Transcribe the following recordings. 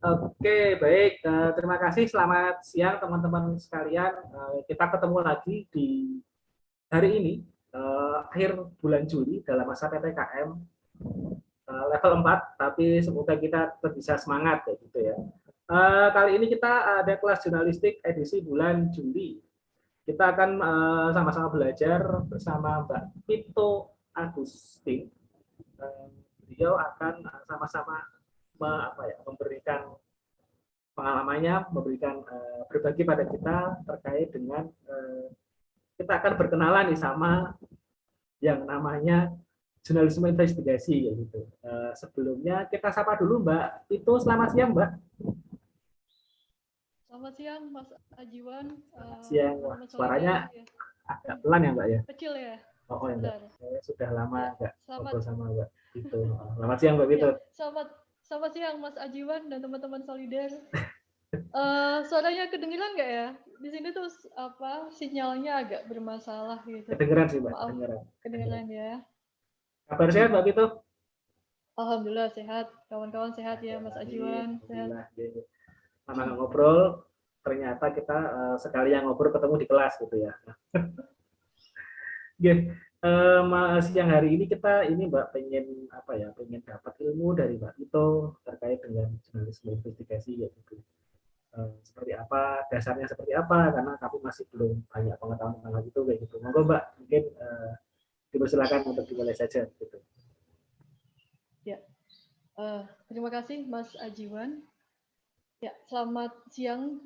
Oke, baik. Uh, terima kasih. Selamat siang teman-teman sekalian. Uh, kita ketemu lagi di hari ini, uh, akhir bulan Juli dalam masa PPKM level 4, tapi semoga kita tetap bisa semangat ya gitu ya. Kali ini kita ada kelas jurnalistik edisi bulan Juli. Kita akan sama-sama belajar bersama Mbak Pito Agustin. Beliau akan sama-sama apa ya, memberikan pengalamannya, memberikan uh, berbagi pada kita terkait dengan uh, kita akan berkenalan nih sama yang namanya jurnalisme investigasi ya gitu. Uh, sebelumnya kita sapa dulu Mbak. Itu selamat siang Mbak. Selamat siang Mas Ajiwan. Selamat siang. Wah, suaranya ya. agak pelan ya Mbak ya. Kecil ya. Oh, oh enggak. Saya sudah lama enggak ya, ngobrol sama Mbak. Itu. Selamat siang Mbak Itu. Ya, selamat Selamat siang Mas Ajiwan dan teman-teman Solider. Uh, suaranya kedengeran nggak ya? Di sini tuh apa sinyalnya agak bermasalah gitu. Kedengeran sih Mbak. Maaf, kedengeran. Kedengeran ya. Kabar sehat Mbak itu? Alhamdulillah sehat. Kawan-kawan sehat ya Mas Ajiwan. Sehat. Lama ngobrol, ternyata kita uh, sekali yang ngobrol ketemu di kelas gitu ya. Oke, uh, siang hari ini kita ini Mbak pengen apa ya pengen dapat ilmu dari Mbak itu terkait dengan jurnalisme investigasi ya gitu. Uh, seperti apa dasarnya seperti apa karena kami masih belum banyak pengetahuan tentang hal itu kayak gitu. Monggo Mbak mungkin uh, dipersilakan untuk dimulai saja gitu. Ya. Uh, terima kasih Mas Ajiwan. Ya selamat siang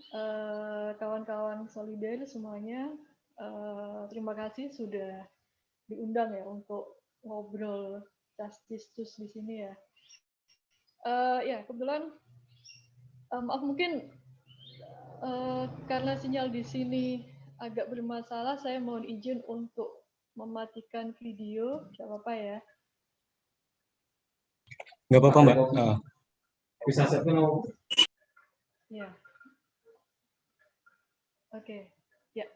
kawan-kawan uh, solider semuanya. Uh, terima kasih sudah diundang ya untuk ngobrol justice justice di sini ya. Uh, ya kebetulan um, maaf mungkin uh, karena sinyal di sini agak bermasalah, saya mohon izin untuk mematikan video, tidak apa-apa ya. Nggak apa-apa mbak. Uh, bisa saya Ya. Oke. Okay. Ya.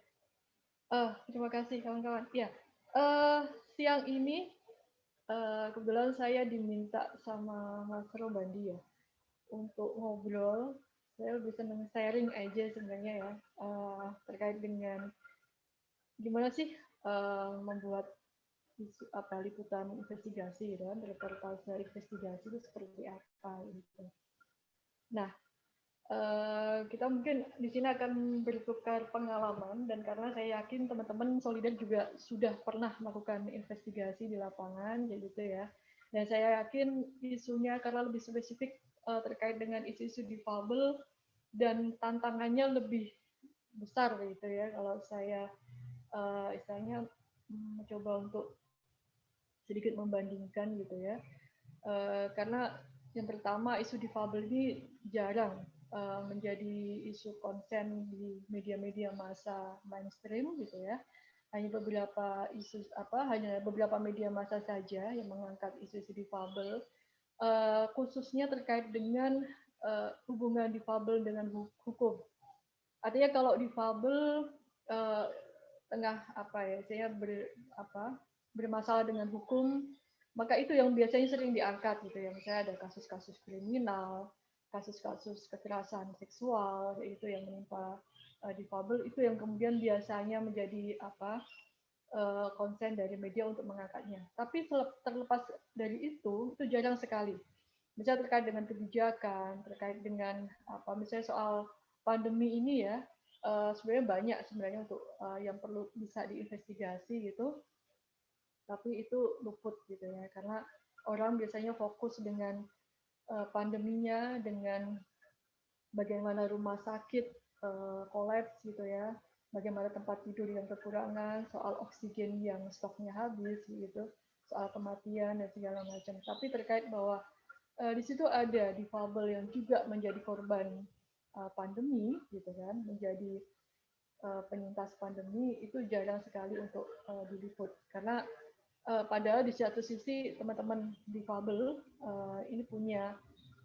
Uh, terima kasih kawan-kawan. Ya. Uh, siang ini uh, kebetulan saya diminta sama Mas Robandi ya untuk ngobrol. Saya lebih senang sharing aja sebenarnya ya uh, terkait dengan gimana sih uh, membuat isu, apa liputan investigasi gitu kan reportase investigasi itu seperti apa gitu. Nah, Uh, kita mungkin di sini akan bertukar pengalaman dan karena saya yakin teman-teman Solidar juga sudah pernah melakukan investigasi di lapangan gitu ya. Dan saya yakin isunya karena lebih spesifik uh, terkait dengan isu-isu difabel dan tantangannya lebih besar gitu ya kalau saya uh, istilahnya mencoba untuk sedikit membandingkan gitu ya. Uh, karena yang pertama isu difabel ini jarang Eh, menjadi isu konsen di media-media masa mainstream gitu ya. Hanya beberapa isu apa hanya beberapa media masa saja yang mengangkat isu-isu difabel. Uh, khususnya terkait dengan uh, hubungan difabel dengan hukum. Artinya kalau difabel uh, tengah apa ya saya ber, apa bermasalah dengan hukum maka itu yang biasanya sering diangkat gitu ya. Misalnya ada kasus-kasus kriminal kasus-kasus kekerasan seksual itu yang menimpa uh, difabel itu yang kemudian biasanya menjadi apa uh, konsen dari media untuk mengangkatnya. Tapi terlepas dari itu itu jarang sekali. Misalnya terkait dengan kebijakan, terkait dengan apa misalnya soal pandemi ini ya uh, sebenarnya banyak sebenarnya untuk uh, yang perlu bisa diinvestigasi gitu. Tapi itu luput gitu ya karena orang biasanya fokus dengan Eh, pandeminya dengan bagaimana rumah sakit kolaps eh, gitu ya, bagaimana tempat tidur yang kekurangan, soal oksigen yang stoknya habis gitu, soal kematian dan segala macam. Tapi terkait bahwa uh, di situ ada difabel yang juga menjadi korban pandemi gitu kan, menjadi penyintas pandemi itu jarang sekali untuk diliput karena uh, padahal di satu sisi teman-teman difabel uh, ini punya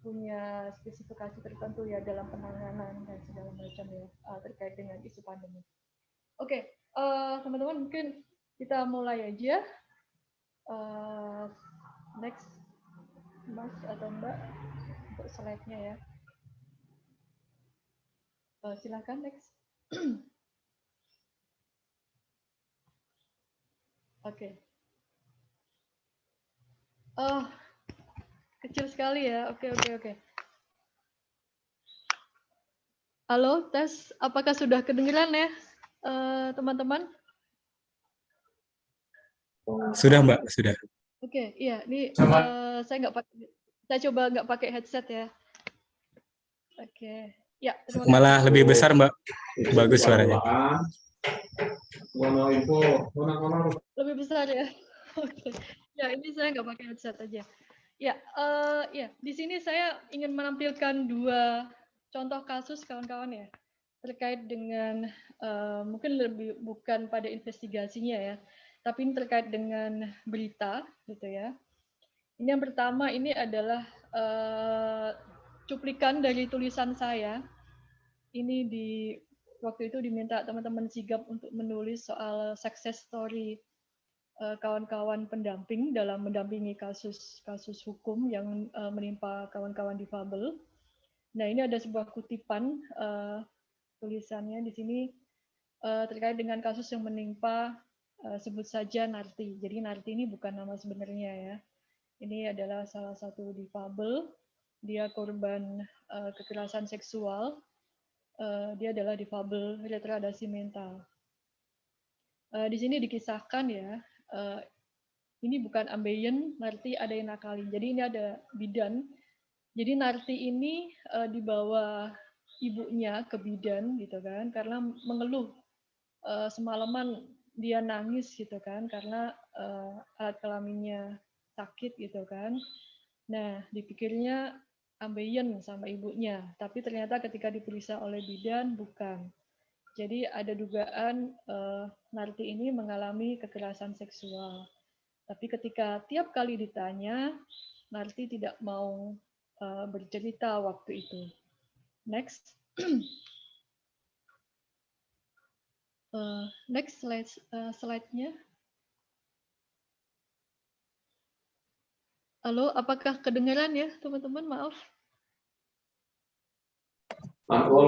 punya spesifikasi tertentu ya dalam penanganan dan segala macam ya uh, terkait dengan isu pandemi. Oke, okay, uh, teman-teman mungkin kita mulai aja. Uh, next, Mas atau Mbak untuk slide-nya ya. Uh, silakan next. Oke. Okay. Oh, kecil sekali ya. Oke, oke, oke. Halo, tes. Apakah sudah kedengeran ya, eh, teman-teman? Uh, sudah, Mbak. Sudah. Oke, okay, iya. Ini uh, saya nggak pakai. Saya coba nggak pakai headset ya. Oke. Okay. Ya. Malah lebih besar, Mbak. Bagus suaranya. Lebih besar ya. Oke. Okay. Ya, ini saya nggak pakai headset aja. Ya, uh, ya. Di sini saya ingin menampilkan dua contoh kasus kawan-kawan ya terkait dengan uh, mungkin lebih bukan pada investigasinya ya, tapi ini terkait dengan berita gitu ya. Ini yang pertama ini adalah uh, cuplikan dari tulisan saya. Ini di waktu itu diminta teman-teman sigap untuk menulis soal success story kawan-kawan pendamping dalam mendampingi kasus-kasus hukum yang menimpa kawan-kawan difabel. Nah, ini ada sebuah kutipan uh, tulisannya di sini terkait dengan kasus yang menimpa sebut saja Narti. Jadi Narti ini bukan nama sebenarnya ya. Ini adalah salah satu difabel. Dia korban kekerasan seksual. Dia adalah difabel retardasi mental. Di sini dikisahkan ya, uh, ini bukan ambeien, Narti ada yang nakalin. Jadi ini ada bidan jadi Narti ini uh, dibawa ibunya ke bidan gitu kan karena mengeluh uh, semalaman dia nangis gitu kan karena uh, alat kelaminnya sakit gitu kan. Nah, dipikirnya ambeien sama ibunya, tapi ternyata ketika diperiksa oleh bidan bukan. Jadi ada dugaan uh, Narti ini mengalami kekerasan seksual. Tapi ketika tiap kali ditanya, Narti tidak mau uh, bercerita waktu itu. Next. uh, next slide uh, slide-nya. Halo, apakah kedengaran ya, teman-teman? Maaf.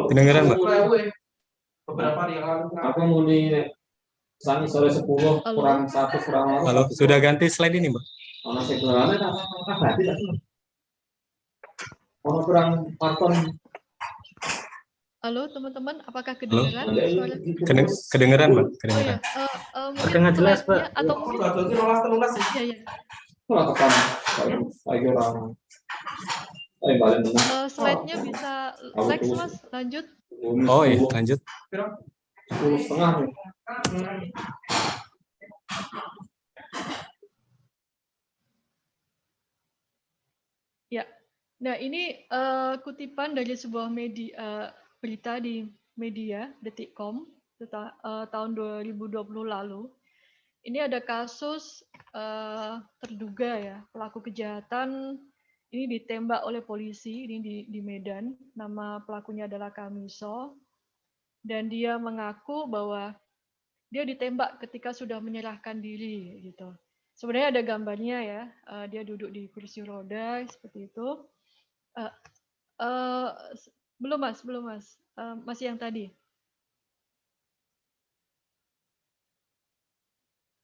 Kedengaran, Mbak. Beberapa hari yang lalu. Aku mau di Sani sore 10 kurang 1 kurang Halo, sudah ganti slide ini, Mbak. Oh, masih kurang. Ganti Oh, kurang paton. Halo teman-teman, apakah kedengeran Halo? suara? Kedeng kedengeran, Mbak. Kedengeran. Oh, ya. uh, uh, Kedengar jelas, Mbak. Atau mungkin Iya, iya. Oh, tekan. Lagi orang. Uh, slide-nya bisa next, Mas. Lanjut. Oh, iya, lanjut. Sepuluh setengah nih. Nah, ini uh, kutipan dari sebuah media uh, berita di media detikcom uh, tahun 2020 lalu. Ini ada kasus uh, terduga ya pelaku kejahatan ini ditembak oleh polisi ini di, di Medan. Nama pelakunya adalah Kamiso dan dia mengaku bahwa dia ditembak ketika sudah menyerahkan diri gitu. Sebenarnya ada gambarnya ya, uh, dia duduk di kursi roda seperti itu Uh, uh, belum mas, belum mas, uh, masih yang tadi.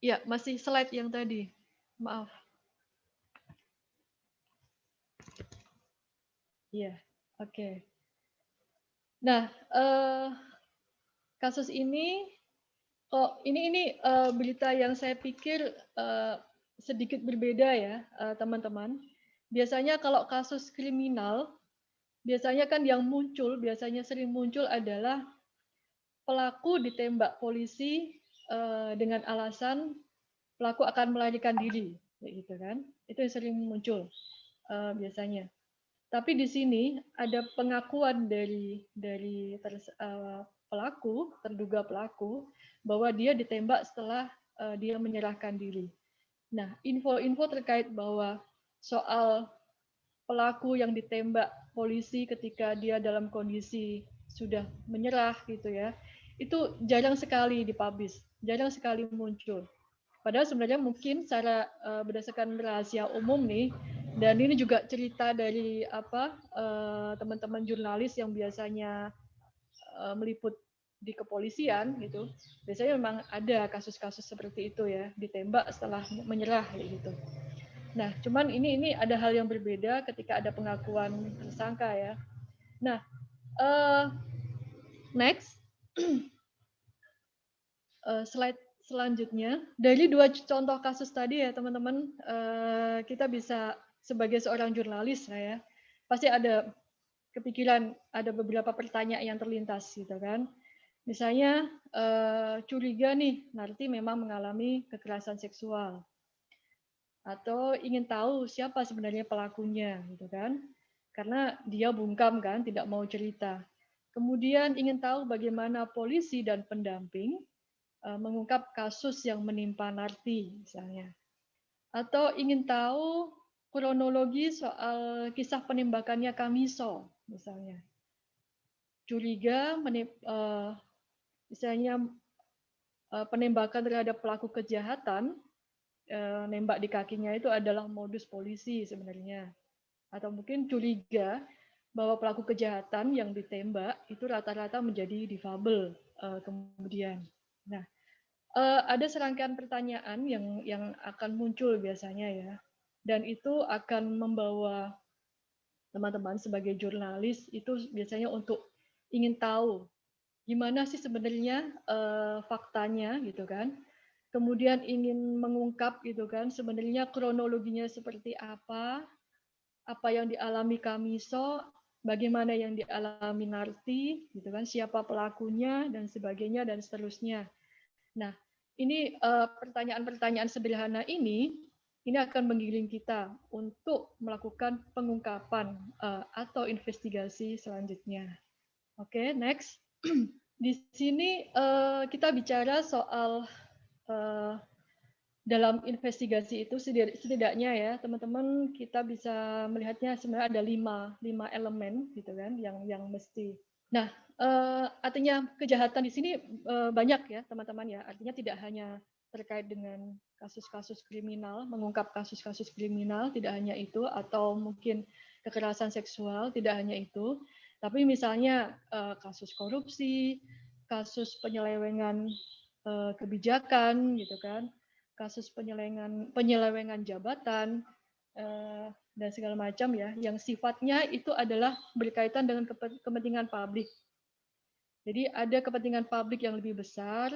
Ya, masih slide yang tadi. Maaf. Ya, oke. Okay. Nah, uh, kasus ini, oh ini ini uh, berita yang saya pikir uh, sedikit berbeda ya, teman-teman. Biasanya kalau kasus kriminal, biasanya kan yang muncul, biasanya sering muncul adalah pelaku ditembak polisi dengan alasan pelaku akan melarikan diri, gitu kan? Itu yang sering muncul biasanya. Tapi di sini ada pengakuan dari dari ters, uh, pelaku, terduga pelaku, bahwa dia ditembak setelah uh, dia menyerahkan diri. Nah, info-info terkait bahwa soal pelaku yang ditembak polisi ketika dia dalam kondisi sudah menyerah gitu ya itu jarang sekali dipublish jarang sekali muncul padahal sebenarnya mungkin secara uh, berdasarkan rahasia umum nih dan ini juga cerita dari apa eh, teman-teman jurnalis yang biasanya uh, meliput di kepolisian gitu. Biasanya memang ada kasus-kasus seperti itu ya ditembak setelah menyerah gitu. Nah cuman ini ini ada hal yang berbeda ketika ada pengakuan tersangka ya. Nah uh, next. Uh, slide selanjutnya. Dari dua contoh kasus tadi ya teman-teman uh, kita bisa sebagai seorang jurnalis ya pasti ada kepikiran ada beberapa pertanyaan yang terlintas gitu kan Misalnya uh, curiga nih, nanti memang mengalami kekerasan seksual atau ingin tahu siapa sebenarnya pelakunya, gitu kan? Karena dia bungkam kan, tidak mau cerita. Kemudian ingin tahu bagaimana polisi dan pendamping uh, mengungkap kasus yang menimpa Narti, misalnya. Atau ingin tahu kronologi soal kisah penembakannya Kamiso, misalnya. Curiga menip, uh, misalnya eh, penembakan terhadap pelaku kejahatan, eh, nembak di kakinya itu adalah modus polisi sebenarnya. Atau mungkin curiga bahwa pelaku kejahatan yang ditembak itu rata-rata menjadi difabel eh, kemudian. Nah, ada serangkaian pertanyaan yang yang akan muncul biasanya ya, dan itu akan membawa teman-teman sebagai jurnalis itu biasanya untuk ingin tahu gimana sih sebenarnya uh, faktanya gitu kan. Kemudian ingin mengungkap gitu kan sebenarnya kronologinya seperti apa apa yang dialami Kamiso bagaimana yang dialami Narti gitu kan siapa pelakunya dan sebagainya dan seterusnya. Nah ini eh, pertanyaan-pertanyaan uh, sederhana ini ini akan menggiring kita untuk melakukan pengungkapan uh, atau investigasi selanjutnya. Oke, okay, next. Di sini uh, kita bicara soal uh, dalam investigasi itu setidaknya ya teman-teman kita bisa melihatnya sebenarnya ada lima lima elemen gitu kan yang yang mesti. Nah uh, artinya kejahatan di sini uh, banyak ya teman-teman ya artinya tidak hanya terkait dengan kasus-kasus kriminal mengungkap kasus-kasus kriminal tidak hanya itu atau mungkin kekerasan seksual tidak hanya itu tapi misalnya uh, kasus korupsi, kasus penyelewengan uh, kebijakan, gitu kan, kasus penyelewengan penyelewengan jabatan uh, dan segala macam ya, yang sifatnya itu adalah berkaitan dengan kepentingan publik. Jadi ada kepentingan publik yang lebih besar,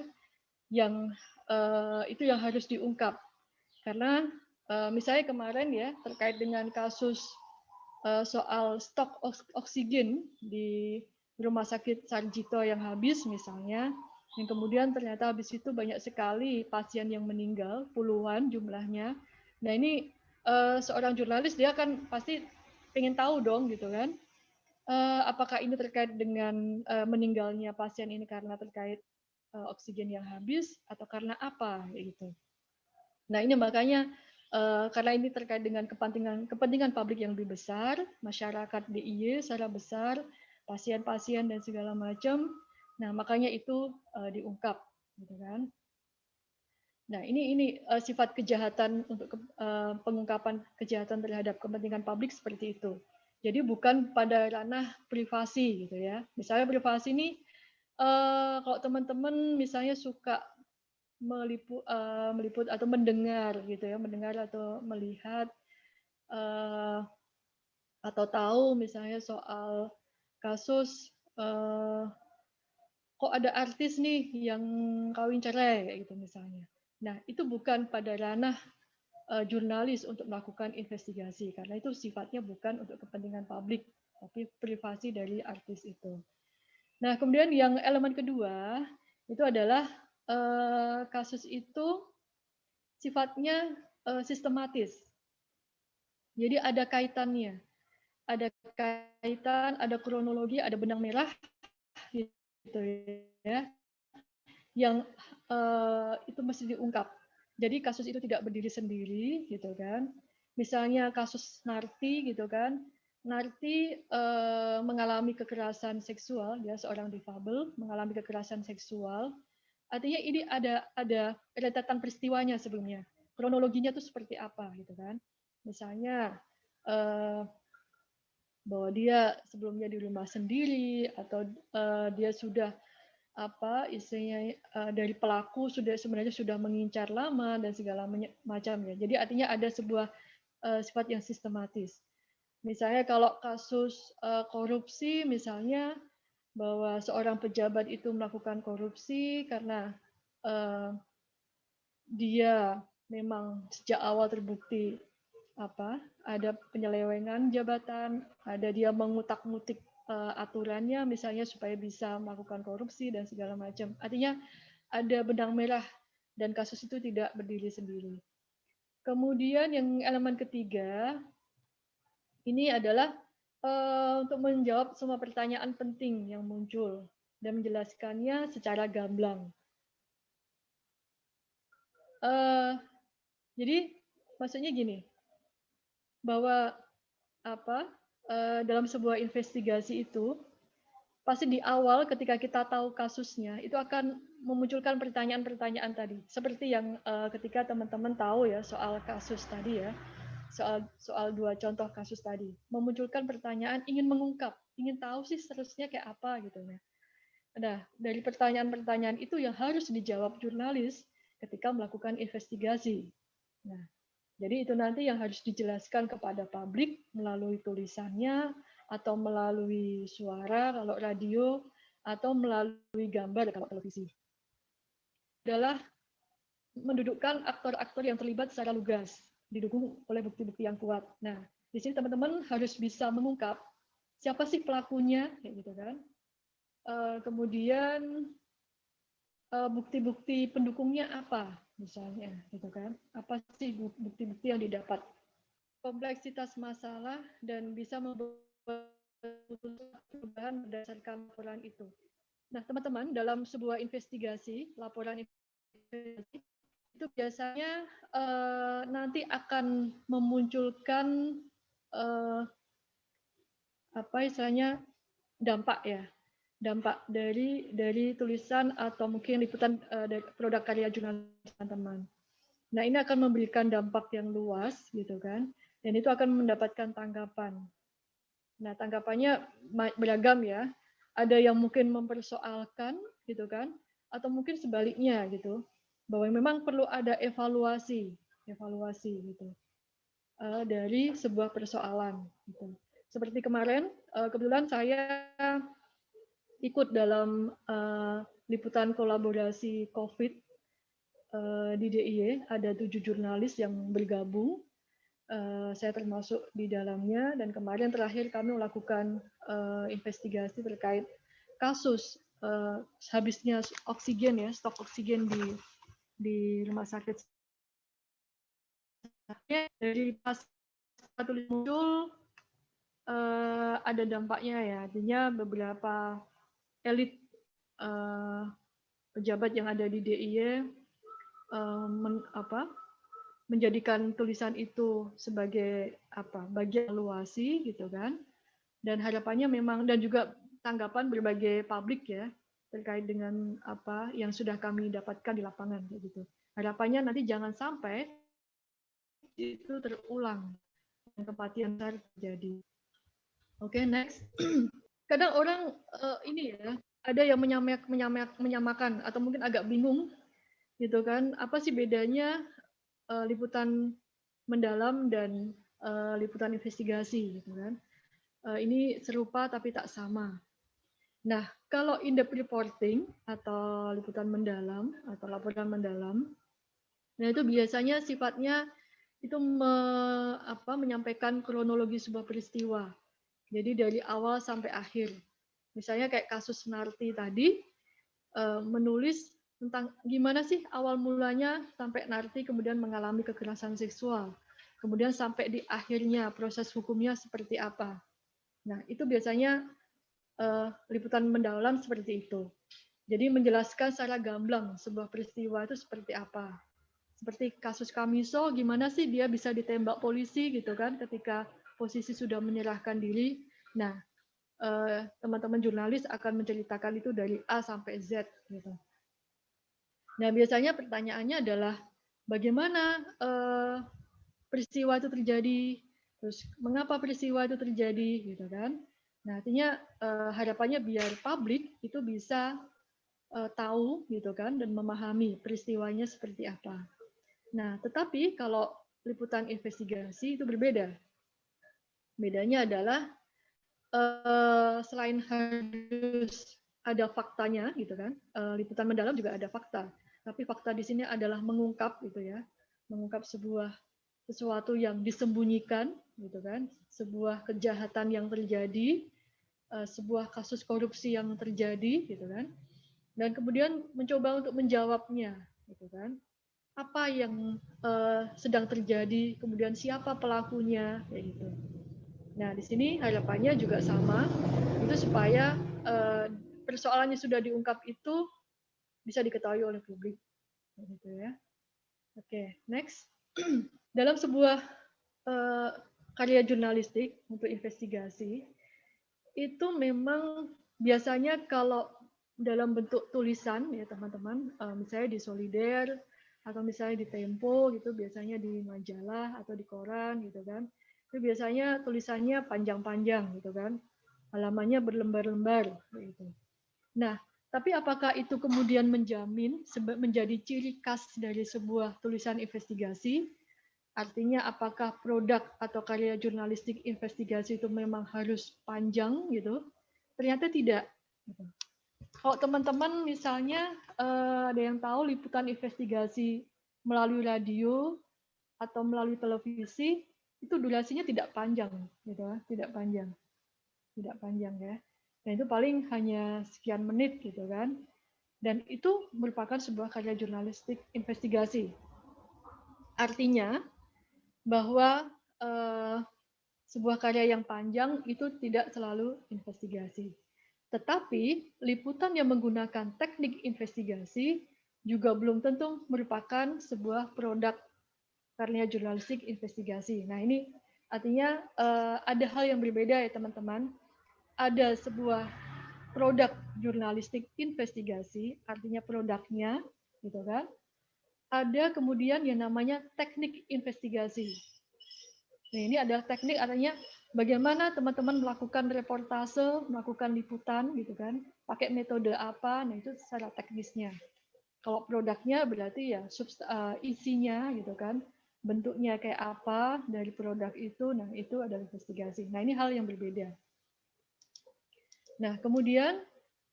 yang uh, itu yang harus diungkap. Karena uh, misalnya kemarin ya terkait dengan kasus Eh, soal stok oksigen di rumah sakit Sarjito yang habis misalnya, yang kemudian ternyata habis itu banyak sekali pasien yang meninggal, puluhan jumlahnya. Nah ini seorang jurnalis dia kan pasti pengen tahu dong gitu kan, apakah ini terkait dengan meninggalnya pasien ini karena terkait uh, oksigen yang habis atau karena apa gitu. Nah ini makanya Uh, karena ini terkait dengan kepentingan kepentingan publik yang lebih besar, masyarakat DIY secara besar, pasien-pasien dan segala macam. Nah, makanya itu uh, diungkap, gitu kan? Nah, ini ini uh, sifat kejahatan untuk ke, uh, pengungkapan kejahatan terhadap kepentingan publik seperti itu. Jadi bukan pada ranah privasi gitu ya. Misalnya privasi ini uh, kalau teman-teman misalnya suka meliput, uh, meliput atau mendengar gitu ya, mendengar atau melihat uh, atau tahu misalnya soal kasus uh, kok ada artis nih yang kawin cerai gitu misalnya. Nah, itu bukan pada ranah uh, jurnalis untuk melakukan investigasi karena itu sifatnya bukan untuk kepentingan publik, tapi privasi dari artis itu. Nah, kemudian yang elemen kedua itu adalah Eh, kasus itu sifatnya eh, sistematis. Jadi ada kaitannya. Ada kaitan, ada kronologi, ada benang merah gitu ya. Yang uh, itu mesti diungkap. Jadi kasus itu tidak berdiri sendiri gitu kan. Misalnya kasus Narti gitu kan. Narti uh, mengalami kekerasan seksual, ya seorang difabel mengalami kekerasan seksual Artinya ini ada ada rentetan peristiwanya sebelumnya. Kronologinya itu seperti apa gitu kan. Misalnya eh, bahwa dia sebelumnya di rumah sendiri atau uh, dia sudah apa istilahnya uh, dari pelaku sudah sebenarnya sudah mengincar lama dan segala macam ya. Jadi artinya ada sebuah uh, sifat yang sistematis. Misalnya kalau kasus uh, korupsi misalnya bahwa seorang pejabat itu melakukan korupsi karena uh, dia memang sejak awal terbukti apa ada penyelewengan jabatan, ada dia mengutak-ngutik uh, aturannya misalnya supaya bisa melakukan korupsi dan segala macam. Artinya ada benang merah dan kasus itu tidak berdiri sendiri. Kemudian yang elemen ketiga ini adalah uh, untuk menjawab semua pertanyaan penting yang muncul dan menjelaskannya secara gamblang. Uh, jadi maksudnya gini, bahwa apa Eh, dalam sebuah investigasi itu pasti di awal ketika kita tahu kasusnya itu akan memunculkan pertanyaan-pertanyaan tadi seperti yang uh, ketika teman-teman tahu ya soal kasus tadi ya soal soal dua contoh kasus tadi memunculkan pertanyaan ingin mengungkap ingin tahu sih seterusnya kayak apa gitu ya. Nah dari pertanyaan-pertanyaan itu yang harus dijawab jurnalis ketika melakukan investigasi. Nah jadi itu nanti yang harus dijelaskan kepada publik melalui tulisannya atau melalui suara kalau radio atau melalui gambar kalau televisi. Adalah mendudukkan aktor-aktor yang terlibat secara lugas, didukung oleh bukti-bukti yang kuat. Nah, di sini teman-teman harus bisa mengungkap siapa sih pelakunya, kayak gitu kan. Eh, kemudian eh, bukti-bukti pendukungnya apa, misalnya gitu kan apa sih bukti-bukti yang didapat kompleksitas masalah dan bisa membuat perubahan berdasarkan laporan itu nah teman-teman dalam sebuah investigasi laporan investigasi itu biasanya uh, nanti akan memunculkan uh, apa istilahnya dampak ya dampak dari dari tulisan atau mungkin liputan uh, dari produk karya jurnalis teman-teman. Nah, ini akan memberikan dampak yang luas gitu kan. Dan itu akan mendapatkan tanggapan. Nah, tanggapannya beragam ya. Ada yang mungkin mempersoalkan gitu kan atau mungkin sebaliknya gitu. Bahwa memang perlu ada evaluasi, evaluasi gitu. Uh, dari sebuah persoalan gitu. Seperti kemarin uh, kebetulan saya ikut dalam uh, liputan kolaborasi COVID uh, di DIY. Ada tujuh jurnalis yang bergabung. Uh, saya termasuk di dalamnya dan kemarin terakhir kami melakukan uh, investigasi terkait kasus uh, habisnya oksigen ya stok oksigen di di rumah sakit dari pas tulis muncul uh, ada dampaknya ya. Artinya beberapa elit uh, pejabat yang ada di DIY uh, men, apa, menjadikan tulisan itu sebagai apa bagian evaluasi gitu kan. Dan harapannya memang dan juga tanggapan berbagai publik ya terkait dengan apa yang sudah kami dapatkan di lapangan gitu. Harapannya nanti jangan sampai itu terulang tempat yang terjadi. Oke okay, next. Kadang orang uh, ini ya ada yang menyamak, menyamak, menyamakan atau mungkin agak bingung gitu kan. Apa sih bedanya uh, liputan mendalam dan uh, liputan investigasi gitu kan. Uh, ini serupa tapi tak sama nah kalau in-depth reporting atau liputan mendalam atau laporan mendalam nah itu biasanya sifatnya itu me, apa, menyampaikan kronologi sebuah peristiwa jadi dari awal sampai akhir. Misalnya kayak kasus Narti tadi, eh, menulis tentang gimana sih awal mulanya sampai Narti kemudian mengalami kekerasan seksual. Kemudian sampai di akhirnya proses hukumnya seperti apa. Nah, itu biasanya uh, liputan mendalam seperti itu. Jadi menjelaskan secara gamblang sebuah peristiwa itu seperti apa. Seperti kasus Kamiso, gimana sih dia bisa ditembak polisi gitu kan ketika posisi sudah menyerahkan diri. Nah, eh, teman-teman jurnalis akan menceritakan itu dari A sampai Z. Gitu. Nah, biasanya pertanyaannya adalah bagaimana eh, peristiwa itu terjadi, terus mengapa peristiwa itu terjadi gitu kan nah artinya uh, harapannya biar publik itu bisa uh, tahu gitu kan dan memahami peristiwanya seperti apa. Nah tetapi kalau liputan investigasi itu berbeda. Bedanya adalah uh, selain harus ada faktanya gitu kan uh, liputan mendalam juga ada fakta. Tapi fakta di sini adalah mengungkap gitu ya mengungkap sebuah sesuatu yang disembunyikan gitu kan sebuah kejahatan yang terjadi eh, sebuah kasus korupsi yang terjadi gitu kan. Dan kemudian mencoba untuk menjawabnya gitu kan. Apa yang uh, sedang terjadi kemudian siapa pelakunya kayak gitu. Nah di sini harapannya juga sama itu supaya uh, persoalannya sudah diungkap itu bisa diketahui oleh publik gitu ya. Oke okay, next. Dalam sebuah uh, karya jurnalistik untuk investigasi itu memang biasanya kalau dalam bentuk tulisan ya teman-teman uh, misalnya di Solider atau misalnya di Tempo gitu biasanya di majalah atau di koran gitu kan. Itu biasanya tulisannya panjang-panjang gitu kan. Halamannya berlembar-lembar gitu. Nah tapi apakah itu kemudian menjamin menjadi ciri khas dari sebuah tulisan investigasi Artinya apakah produk atau karya jurnalistik investigasi itu memang harus panjang gitu? Ternyata tidak. Kalau teman-teman misalnya eh, ada yang tahu liputan investigasi melalui radio atau melalui televisi itu durasinya tidak panjang gitu tidak panjang. Tidak panjang ya. Dan itu paling hanya sekian menit gitu kan. Dan itu merupakan sebuah karya jurnalistik investigasi. Artinya bahwa uh, sebuah karya yang panjang itu tidak selalu investigasi. Tetapi liputan yang menggunakan teknik investigasi juga belum tentu merupakan sebuah produk karya jurnalistik investigasi. Nah ini artinya uh, ada hal yang berbeda ya teman-teman. Ada sebuah produk jurnalistik investigasi, artinya produknya, gitu kan? Ada kemudian yang namanya teknik investigasi. Nah, ini adalah teknik artinya bagaimana teman-teman melakukan reportase, melakukan liputan gitu kan, pakai metode apa, nah itu secara teknisnya. Kalau produknya berarti ya uh, isinya gitu kan, bentuknya kayak apa dari produk itu, nah itu adalah investigasi. Nah ini hal yang berbeda. Nah kemudian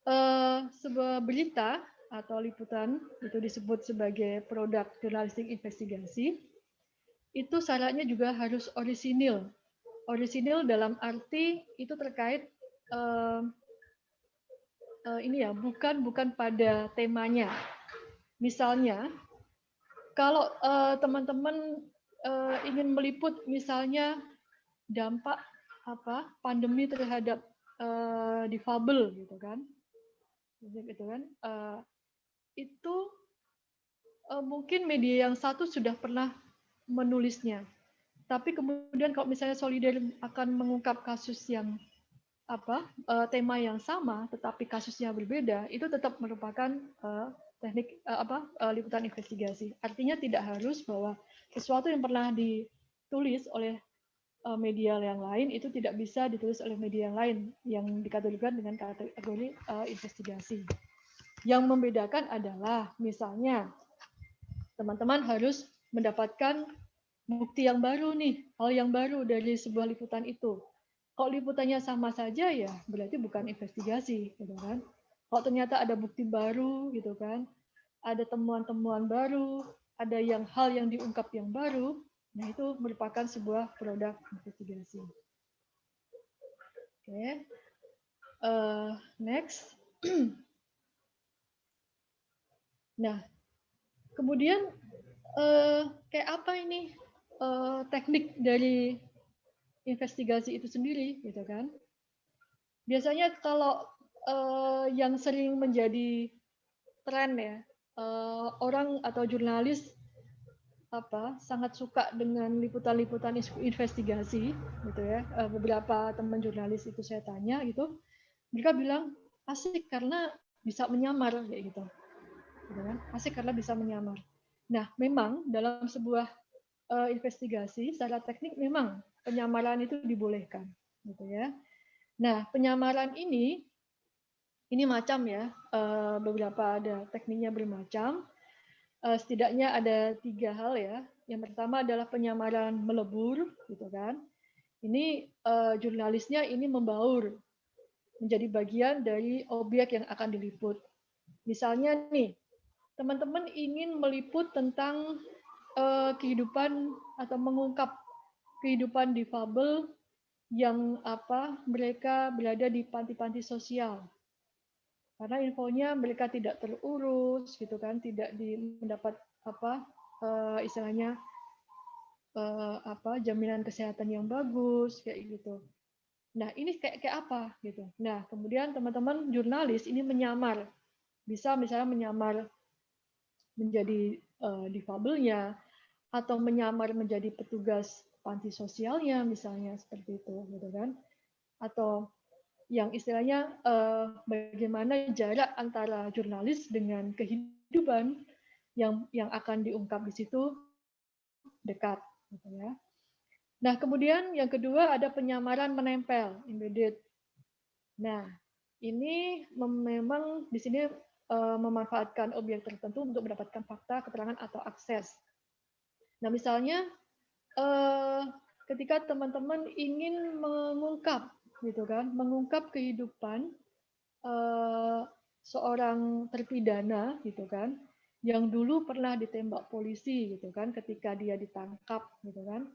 uh, sebuah berita atau liputan itu disebut sebagai produk jurnalistik investigasi itu syaratnya juga harus orisinil. Orisinil dalam arti itu terkait uh, uh, ini ya bukan bukan pada temanya. Misalnya kalau eh, teman-teman uh, ingin meliput misalnya dampak apa pandemi terhadap uh, difabel gitu kan gitu kan uh, itu uh, mungkin media yang satu sudah pernah menulisnya. Tapi kemudian kalau misalnya Solider akan mengungkap kasus yang apa uh, tema yang sama tetapi kasusnya berbeda, itu tetap merupakan uh, teknik uh, apa uh, liputan investigasi. Artinya tidak harus bahwa sesuatu yang pernah ditulis oleh media yang lain itu tidak bisa ditulis oleh media yang lain yang dikategorikan dengan kategori uh, investigasi. Yang membedakan adalah misalnya teman-teman harus mendapatkan bukti yang baru nih, hal yang baru dari sebuah liputan itu. Kalau liputannya sama saja ya berarti bukan investigasi, gitu kan? Kalau ternyata ada bukti baru, gitu kan? Ada temuan-temuan baru, ada yang hal yang diungkap yang baru, nah itu merupakan sebuah produk investigasi. Oke, okay. uh, next. Nah, kemudian eh, kayak apa ini eh, teknik dari investigasi itu sendiri, gitu kan? Biasanya kalau eh, yang sering menjadi tren ya, eh, orang atau jurnalis apa sangat suka dengan liputan-liputan investigasi, gitu ya. Eh, beberapa teman jurnalis itu saya tanya gitu, mereka bilang asik karena bisa menyamar kayak gitu gitu kan? Asik karena bisa menyamar. Nah, memang dalam sebuah uh, investigasi secara teknik memang penyamaran itu dibolehkan, gitu ya. Nah, penyamaran ini ini macam ya, eh, beberapa ada tekniknya bermacam. Eh, setidaknya ada tiga hal ya. Yang pertama adalah penyamaran melebur, gitu kan. Ini uh, jurnalisnya ini membaur menjadi bagian dari objek yang akan diliput. Misalnya nih, teman-teman ingin meliput tentang uh, kehidupan atau mengungkap kehidupan difabel yang apa mereka berada di panti-panti sosial. Karena infonya mereka tidak terurus gitu kan, tidak di, mendapat apa uh, istilahnya uh, apa jaminan kesehatan yang bagus kayak gitu. Nah, ini kayak kayak apa gitu. Nah, kemudian teman-teman jurnalis ini menyamar. Bisa misalnya menyamar menjadi uh, difabelnya atau menyamar menjadi petugas panti sosialnya misalnya seperti itu gitu kan. Atau yang istilahnya uh, bagaimana jarak antara jurnalis dengan kehidupan yang yang akan diungkap di situ dekat Gitu ya. Nah, kemudian yang kedua ada penyamaran menempel, embedded. Nah, ini memang di sini memanfaatkan objek tertentu untuk mendapatkan fakta, keterangan, atau akses. Nah, misalnya uh, ketika teman-teman ingin mengungkap, gitu kan, mengungkap kehidupan uh, seorang terpidana, gitu kan, yang dulu pernah ditembak polisi gitu kan ketika dia ditangkap gitu kan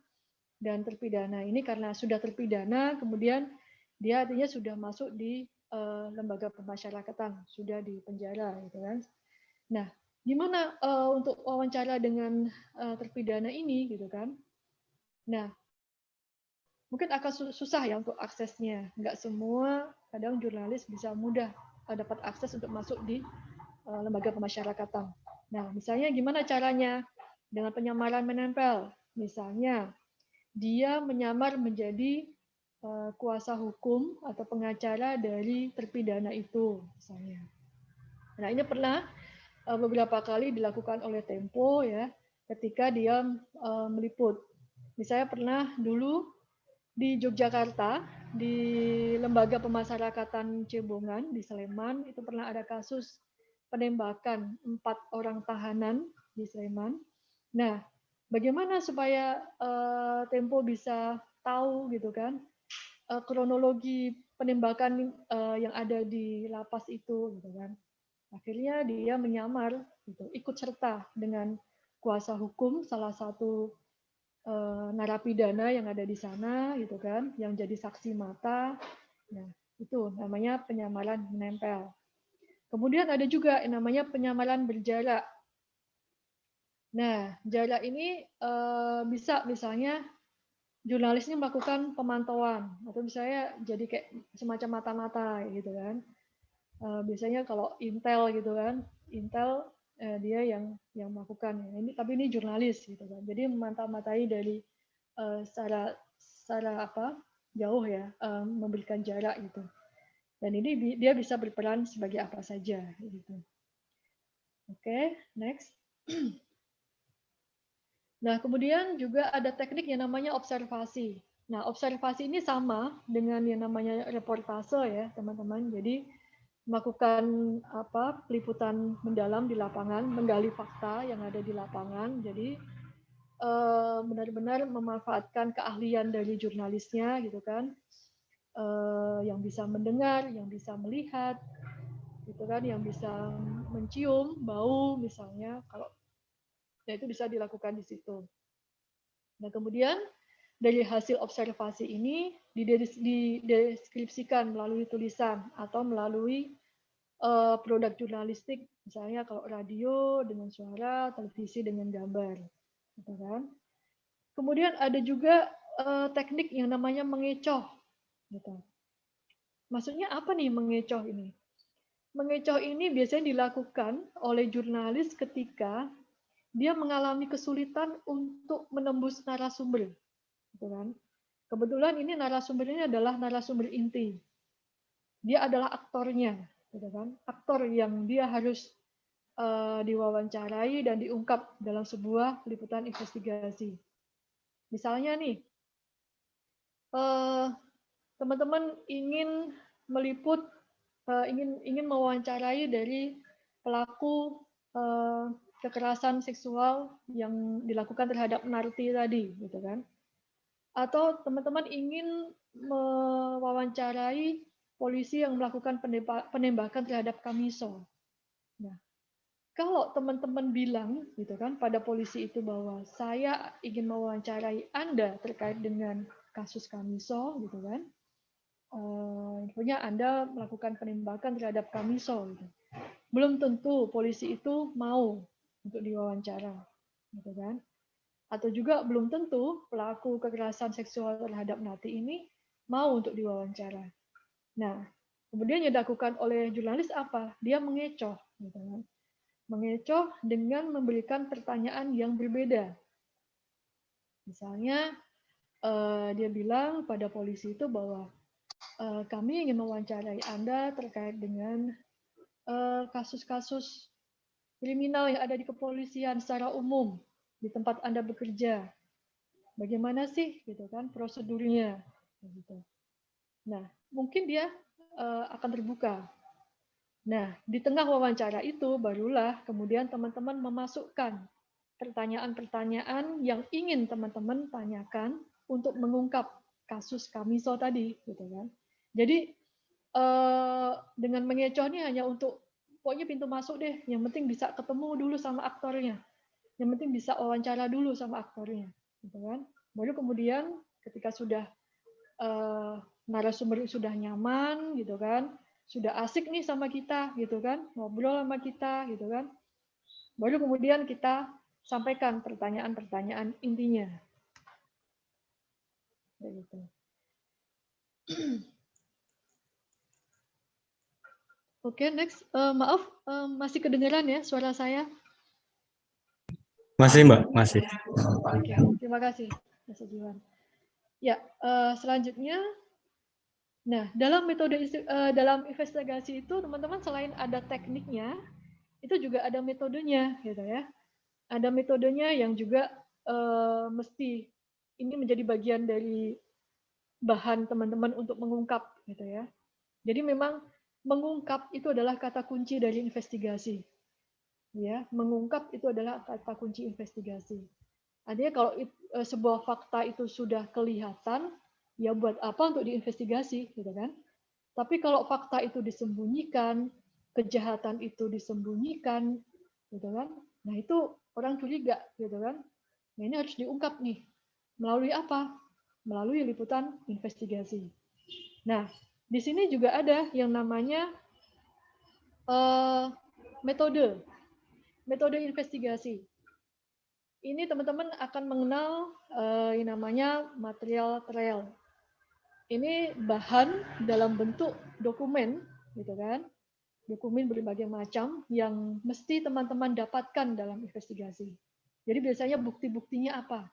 dan terpidana ini karena sudah terpidana kemudian dia artinya sudah masuk di uh, lembaga pemasyarakatan sudah di penjara gitu kan nah gimana uh, untuk wawancara dengan uh, terpidana ini gitu kan nah mungkin akan susah ya untuk aksesnya nggak semua kadang jurnalis bisa mudah dapat akses untuk masuk di lembaga pemasyarakatan Nah, misalnya gimana caranya? Dengan penyamaran menempel. Misalnya, dia menyamar menjadi uh, kuasa hukum atau pengacara dari terpidana itu, misalnya. Nah, ini pernah uh, beberapa kali dilakukan oleh Tempo ya, ketika dia uh, meliput. Misalnya pernah dulu di Yogyakarta di lembaga pemasyarakatan Cebongan di Sleman itu pernah ada kasus penembakan empat orang tahanan di Sleman. Nah, bagaimana supaya Tempo bisa tahu gitu kan uh, kronologi penembakan uh, yang ada di lapas itu gitu kan. Akhirnya dia menyamar gitu, ikut serta dengan kuasa hukum salah satu uh, narapidana yang ada di sana gitu kan, yang jadi saksi mata. Nah, itu namanya penyamaran menempel. Kemudian ada juga yang namanya penyamaran berjarak. Nah, jarak ini uh, bisa misalnya jurnalisnya melakukan pemantauan atau misalnya jadi kayak semacam mata-mata gitu kan. Uh, biasanya kalau intel gitu kan, intel uh, dia yang yang melakukan ini tapi ini jurnalis gitu kan. Jadi memantau-matai dari uh, secara secara apa? jauh ya, memberikan jarak gitu. Dan ini dia bisa berperan sebagai apa saja. Gitu. Oke, okay, next. Nah, kemudian juga ada teknik yang namanya observasi. Nah, observasi ini sama dengan yang namanya reportase ya, teman-teman. Jadi melakukan apa peliputan mendalam di lapangan, menggali fakta yang ada di lapangan. Jadi eh, benar-benar memanfaatkan keahlian dari jurnalisnya gitu kan uh, yang bisa mendengar, yang bisa melihat, gitu kan, yang bisa mencium bau misalnya, kalau ya itu bisa dilakukan di situ. Nah kemudian dari hasil observasi ini dideskripsikan melalui tulisan atau melalui uh, produk jurnalistik, misalnya kalau radio dengan suara, televisi dengan gambar, gitu kan. Kemudian ada juga uh, teknik yang namanya mengecoh Gitu. Maksudnya apa nih mengecoh ini? Mengecoh ini biasanya dilakukan oleh jurnalis ketika dia mengalami kesulitan untuk menembus narasumber. Gitu kan? Kebetulan ini narasumbernya adalah narasumber inti. Dia adalah aktornya, gitu kan? Aktor yang dia harus uh, diwawancarai dan diungkap dalam sebuah liputan investigasi. Misalnya nih, eh, teman-teman ingin meliput, uh, ingin ingin mewawancarai dari pelaku kekerasan seksual yang dilakukan terhadap narti tadi, gitu kan? Atau teman-teman ingin mewawancarai polisi yang melakukan penembakan terhadap Kamiso. Nah, kalau teman-teman bilang gitu kan pada polisi itu bahwa saya ingin mewawancarai Anda terkait dengan kasus Kamiso gitu kan. Uh, Anda melakukan penembakan terhadap Kamiso gitu. Belum tentu polisi itu mau untuk diwawancara gitu kan. Atau juga belum tentu pelaku kekerasan seksual terhadap Nati ini mau untuk diwawancara. Nah, kemudian yang dilakukan oleh jurnalis apa? Dia mengecoh gitu kan mengecoh dengan memberikan pertanyaan yang berbeda. Misalnya, uh, dia bilang pada polisi itu bahwa uh, kami ingin mewawancarai Anda terkait dengan eh, kasus-kasus kriminal yang ada di kepolisian secara umum di tempat Anda bekerja. Bagaimana sih, gitu kan, prosedurnya? Gitu. Nah, mungkin dia uh, akan terbuka Nah, di tengah wawancara itu barulah kemudian teman-teman memasukkan pertanyaan-pertanyaan yang ingin teman-teman tanyakan untuk mengungkap kasus Kamiso tadi, gitu kan. Jadi eh, dengan mengecoh ini hanya untuk pokoknya pintu masuk deh, yang penting bisa ketemu dulu sama aktornya, yang penting bisa wawancara dulu sama aktornya, gitu kan. Baru kemudian ketika sudah eh, narasumber sudah nyaman, gitu kan, sudah asik nih sama kita gitu kan? Ngobrol sama kita gitu kan? Baru kemudian kita sampaikan pertanyaan-pertanyaan intinya. Gitu. Oke, okay, next. Uh, maaf, uh, masih kedengaran ya suara saya? Masih, Mbak. Masih. Oke, okay, terima kasih, Mas Jiwan. Ya, uh, selanjutnya Nah, dalam metode uh, dalam investigasi itu teman-teman selain ada tekniknya, itu juga ada metodenya, gitu ya. Ada metodenya yang juga uh, mesti ini menjadi bagian dari bahan teman-teman untuk mengungkap, gitu ya. Jadi memang mengungkap itu adalah kata kunci dari investigasi. Ya, mengungkap itu adalah kata kunci investigasi. Artinya kalau uh, sebuah fakta itu sudah kelihatan, ya buat apa untuk diinvestigasi gitu kan? Tapi kalau fakta itu disembunyikan kejahatan itu disembunyikan gitu kan? Nah itu orang curiga gitu kan? Nah ini harus diungkap nih. Melalui apa? Melalui liputan investigasi. Nah di sini juga ada yang namanya uh, metode metode investigasi ini teman-teman akan mengenal uh, yang namanya material trail ini bahan dalam bentuk dokumen, gitu kan? Dokumen berbagai macam yang mesti teman-teman dapatkan dalam investigasi. Jadi biasanya bukti-buktinya apa?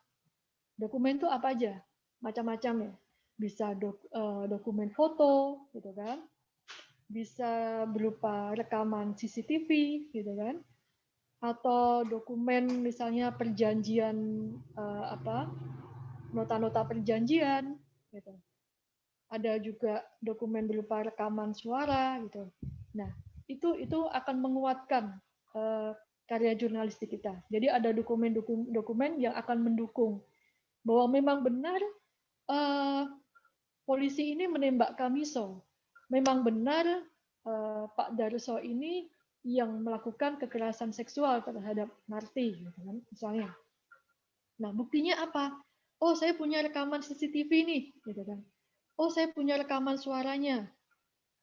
Dokumen itu apa aja? Macam-macam ya. Bisa dok, uh, dokumen foto, gitu kan? Bisa berupa rekaman CCTV, gitu kan? Atau dokumen misalnya perjanjian uh, apa? Nota-nota perjanjian, gitu ada juga dokumen berupa rekaman suara gitu. Nah, itu itu akan menguatkan uh, karya jurnalistik kita. Jadi ada dokumen-dokumen yang akan mendukung bahwa memang benar uh, polisi ini menembak Kamiso. Memang benar uh, Pak Darso ini yang melakukan kekerasan seksual terhadap Narti, gitu kan, misalnya. Nah, buktinya apa? Oh, saya punya rekaman CCTV nih, gitu kan oh saya punya rekaman suaranya,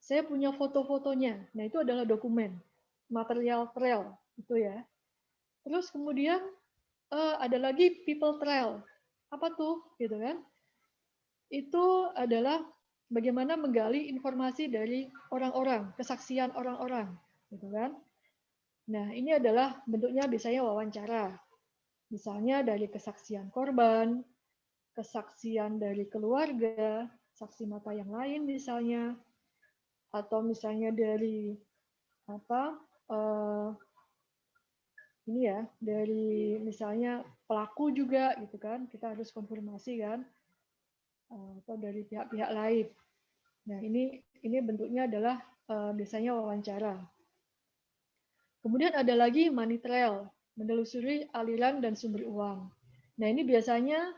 saya punya foto-fotonya. Nah itu adalah dokumen, material trail itu ya. Terus kemudian uh, ada lagi people trail. Apa tuh, gitu kan? Itu adalah bagaimana menggali informasi dari orang-orang, kesaksian orang-orang, gitu kan? Nah ini adalah bentuknya biasanya wawancara. Misalnya dari kesaksian korban, kesaksian dari keluarga, saksi mata yang lain misalnya atau misalnya dari apa uh, ini ya dari misalnya pelaku juga gitu kan kita harus konfirmasi kan atau dari pihak-pihak lain. Nah, ini ini bentuknya adalah biasanya wawancara. Kemudian ada lagi money trail, menelusuri aliran dan sumber uang. Nah, ini biasanya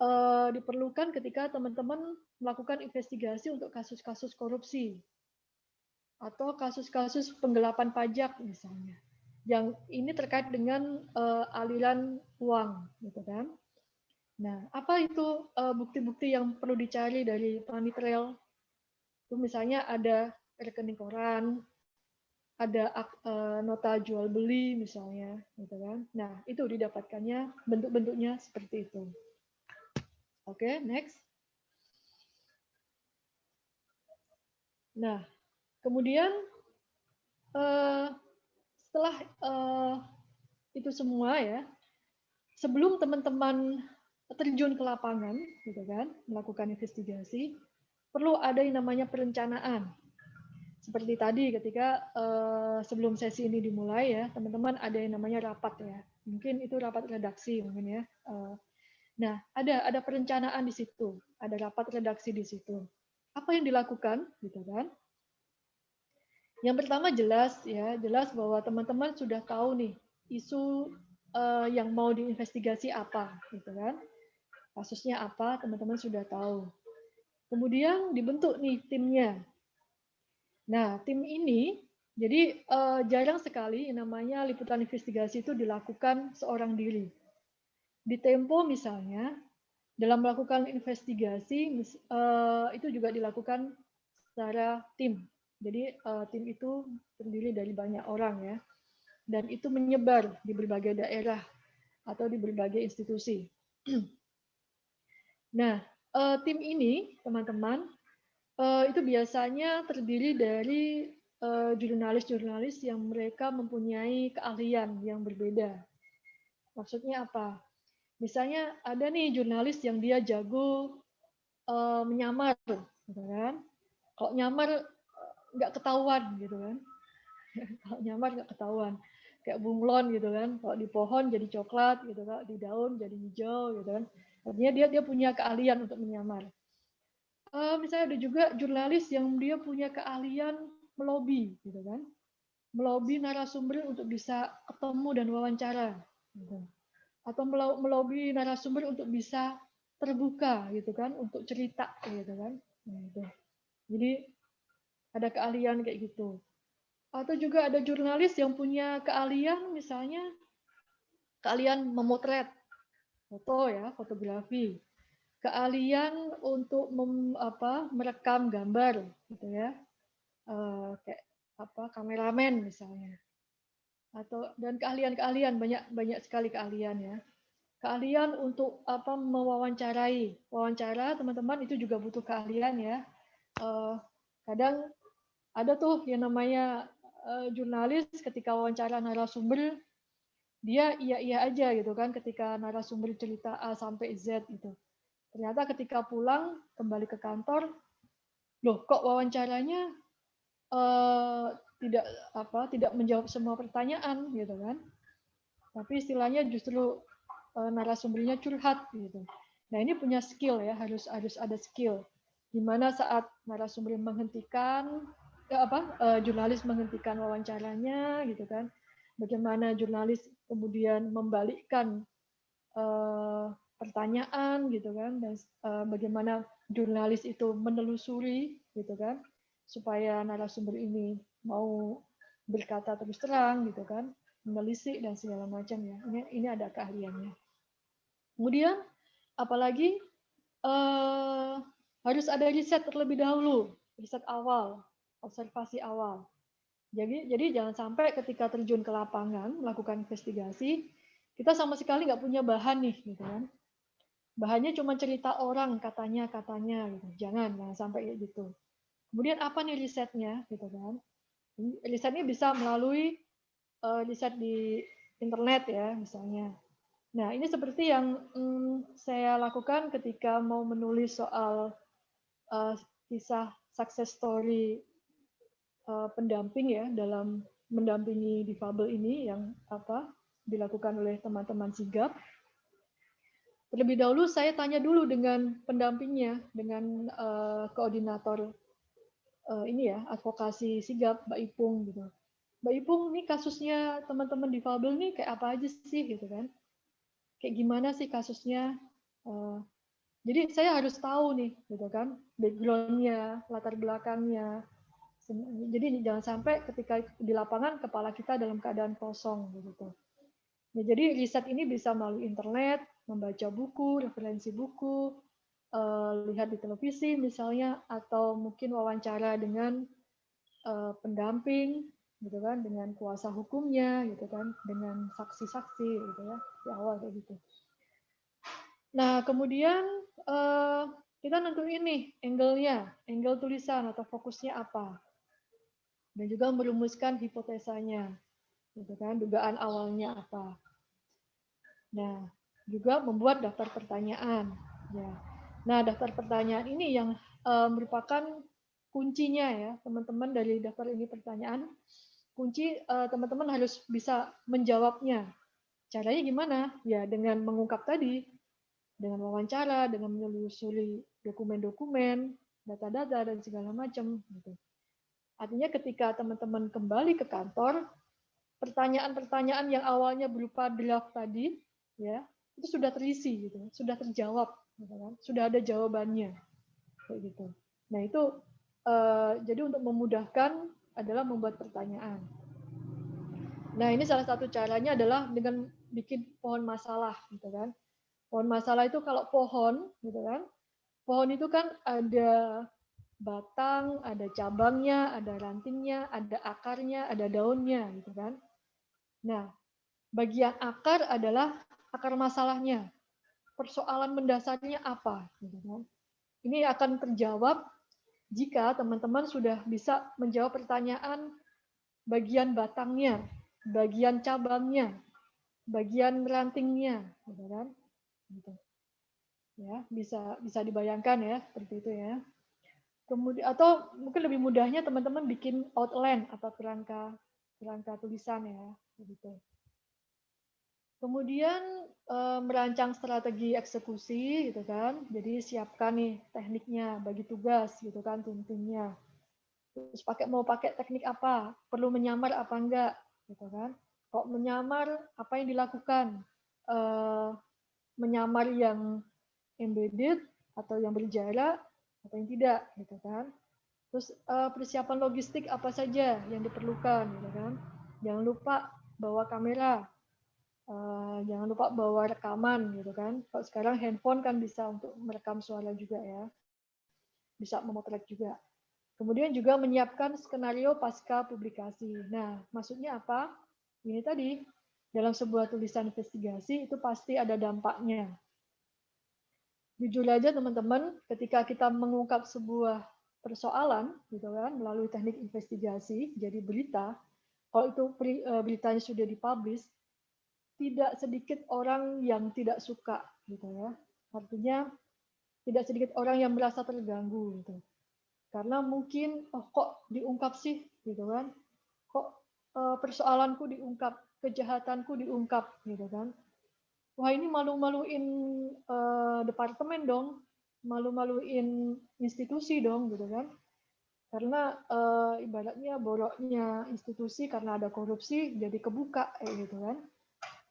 uh, diperlukan ketika teman-teman melakukan investigasi untuk kasus-kasus korupsi atau kasus-kasus penggelapan pajak misalnya. Yang ini terkait dengan uh, aliran uang, gitu kan? Nah, apa itu eh, bukti-bukti uh, yang perlu dicari dari money trail? Itu misalnya ada rekening koran, ada uh, nota jual beli misalnya, gitu kan? Nah, itu didapatkannya bentuk-bentuknya seperti itu. Oke, okay, next. Nah, kemudian uh, setelah uh, itu semua ya, sebelum teman-teman terjun ke lapangan, gitu kan, melakukan investigasi, perlu ada yang namanya perencanaan. Seperti tadi ketika uh, sebelum sesi ini dimulai ya, teman-teman ada yang namanya rapat ya. Mungkin itu rapat redaksi mungkin ya. Uh, nah, ada ada perencanaan di situ, ada rapat redaksi di situ. Apa yang dilakukan, gitu kan? Yang pertama jelas ya, jelas bahwa teman-teman sudah tahu nih isu uh, yang mau diinvestigasi apa, gitu kan? Kasusnya apa, teman-teman sudah tahu. Kemudian dibentuk nih timnya. Nah, tim ini jadi uh, jarang sekali namanya liputan investigasi itu dilakukan seorang diri. Di Tempo misalnya, dalam melakukan investigasi uh, itu juga dilakukan secara tim. Jadi uh, tim itu terdiri dari banyak orang ya, dan itu menyebar di berbagai daerah atau di berbagai institusi. Nah, uh, tim ini, teman-teman, uh, itu biasanya terdiri dari eh, jurnalis-jurnalis uh, yang mereka mempunyai keahlian yang berbeda. Maksudnya apa? Misalnya ada nih jurnalis yang dia jago uh, menyamar, gitu kan? Kalau nyamar nggak ketahuan, gitu kan? Kalau nyamar nggak ketahuan kayak bunglon gitu kan kalau di pohon jadi coklat gitu kan di daun jadi hijau gitu kan Artinya dia dia punya keahlian untuk menyamar. Uh, misalnya ada juga jurnalis yang dia punya keahlian melobi, gitu kan? Melobi narasumber untuk bisa ketemu dan wawancara, gitu. atau melobi narasumber untuk bisa terbuka, gitu kan? Untuk cerita, gitu kan? Nah, itu. Jadi ada keahlian kayak gitu. Atau juga ada jurnalis yang punya keahlian, misalnya keahlian memotret, foto ya, fotografi. Keahlian untuk mem, apa, merekam gambar gitu ya. Uh, kayak apa kameramen misalnya. Atau dan keahlian-keahlian banyak banyak sekali keahlian ya. Keahlian untuk apa mewawancarai. Wawancara teman-teman itu juga butuh keahlian ya. Uh, kadang ada tuh yang namanya uh, jurnalis ketika wawancara narasumber dia iya iya aja gitu kan ketika narasumber cerita A sampai Z gitu. Ternyata ketika pulang kembali ke kantor, loh kok wawancaranya uh, tidak apa tidak menjawab semua pertanyaan gitu kan. Tapi istilahnya justru uh, narasumbernya curhat gitu. Nah ini punya skill ya harus harus ada skill. Di mana saat narasumber menghentikan ya apa uh, jurnalis menghentikan wawancaranya gitu kan bagaimana jurnalis kemudian membalikkan uh, pertanyaan gitu kan dan uh, bagaimana jurnalis itu menelusuri gitu kan supaya narasumber ini mau berkata terus terang gitu kan menelisik dan segala macam ya. Ini ini ada keahliannya. Kemudian apalagi uh, harus ada riset terlebih dahulu riset awal observasi awal jadi, jadi jangan sampai ketika terjun ke lapangan melakukan investigasi, kita sama sekali nggak punya bahan nih, gitu kan? Bahannya cuma cerita orang katanya katanya, gitu. Jangan, jangan sampai kayak gitu. Kemudian apa nih risetnya, gitu kan? Risetnya bisa melalui uh, riset di internet ya, misalnya. Nah, ini seperti yang hmm, saya lakukan ketika mau menulis soal uh, kisah success story uh, pendamping ya dalam mendampingi difabel ini yang apa dilakukan oleh teman-teman sigap. terlebih dahulu saya tanya dulu dengan pendampingnya, dengan uh, koordinator uh, ini ya, advokasi sigap Mbak Ipung gitu. Mbak Ipung, ini kasusnya teman-teman difabel nih kayak apa aja sih gitu kan? Kayak gimana sih kasusnya? Uh, jadi saya harus tahu nih, gitu kan, backgroundnya, latar belakangnya. Jadi jangan sampai ketika di lapangan kepala kita dalam keadaan kosong, gitu. Ya, jadi riset ini bisa melalui internet, membaca buku, referensi buku, uh, lihat di televisi misalnya, atau mungkin wawancara dengan uh, pendamping, gitu kan dengan kuasa hukumnya gitu kan dengan saksi-saksi gitu ya di awal kayak gitu nah kemudian uh, kita nentuin nih angle-nya angle tulisan atau fokusnya apa dan juga merumuskan hipotesanya gitu kan dugaan awalnya apa nah juga membuat daftar pertanyaan ya nah daftar pertanyaan ini yang uh, merupakan kuncinya ya teman-teman dari daftar ini pertanyaan kunci eh, teman-teman harus bisa menjawabnya. Caranya gimana? Ya dengan mengungkap tadi, dengan wawancara, dengan menelusuri dokumen-dokumen, data-data dan segala macam. Gitu. Artinya ketika teman-teman kembali ke kantor, pertanyaan-pertanyaan yang awalnya berupa draft tadi, ya itu sudah terisi, gitu, sudah terjawab, gitu kan? sudah ada jawabannya, kayak gitu. Nah itu uh, jadi untuk memudahkan adalah membuat pertanyaan. Nah, ini salah satu caranya adalah dengan bikin pohon masalah, gitu kan. Pohon masalah itu kalau pohon, gitu kan. Pohon itu kan ada batang, ada cabangnya, ada rantingnya, ada akarnya, ada daunnya, gitu kan. Nah, bagian akar adalah akar masalahnya. Persoalan mendasarnya apa, gitu kan. Ini akan terjawab jika teman-teman sudah bisa menjawab pertanyaan bagian batangnya, bagian cabangnya, bagian rantingnya, gitu kan? Gitu. Ya, bisa bisa dibayangkan ya seperti itu ya. Kemudian atau mungkin lebih mudahnya teman-teman bikin outline atau kerangka kerangka tulisan ya, begitu. Kemudian eh, merancang strategi eksekusi gitu kan. Jadi siapkan nih tekniknya, bagi tugas gitu kan tuntunya. Terus pakai mau pakai teknik apa? Perlu menyamar apa enggak gitu kan. Kok menyamar apa yang dilakukan? Eh, menyamar yang embedded atau yang berjarak atau yang tidak gitu kan. Terus eh, persiapan logistik apa saja yang diperlukan gitu kan. Jangan lupa bawa kamera Uh, jangan lupa bawa rekaman gitu kan. Kalau sekarang handphone kan bisa untuk merekam suara juga ya. Bisa memotret juga. Kemudian juga menyiapkan skenario pasca publikasi. Nah, maksudnya apa? Ini tadi, dalam sebuah tulisan investigasi itu pasti ada dampaknya. Jujur aja teman-teman, ketika kita mengungkap sebuah persoalan gitu kan melalui teknik investigasi jadi berita, kalau itu eh, beritanya sudah dipublish, tidak sedikit orang yang tidak suka gitu ya. Artinya tidak sedikit orang yang merasa terganggu gitu. Karena mungkin oh kok diungkap sih gitu kan. Kok uh, persoalanku diungkap, kejahatanku diungkap gitu kan. Wah, ini malu-maluin uh, departemen dong, malu-maluin institusi dong gitu kan. Karena uh, ibaratnya boroknya institusi karena ada korupsi jadi kebuka kayak gitu kan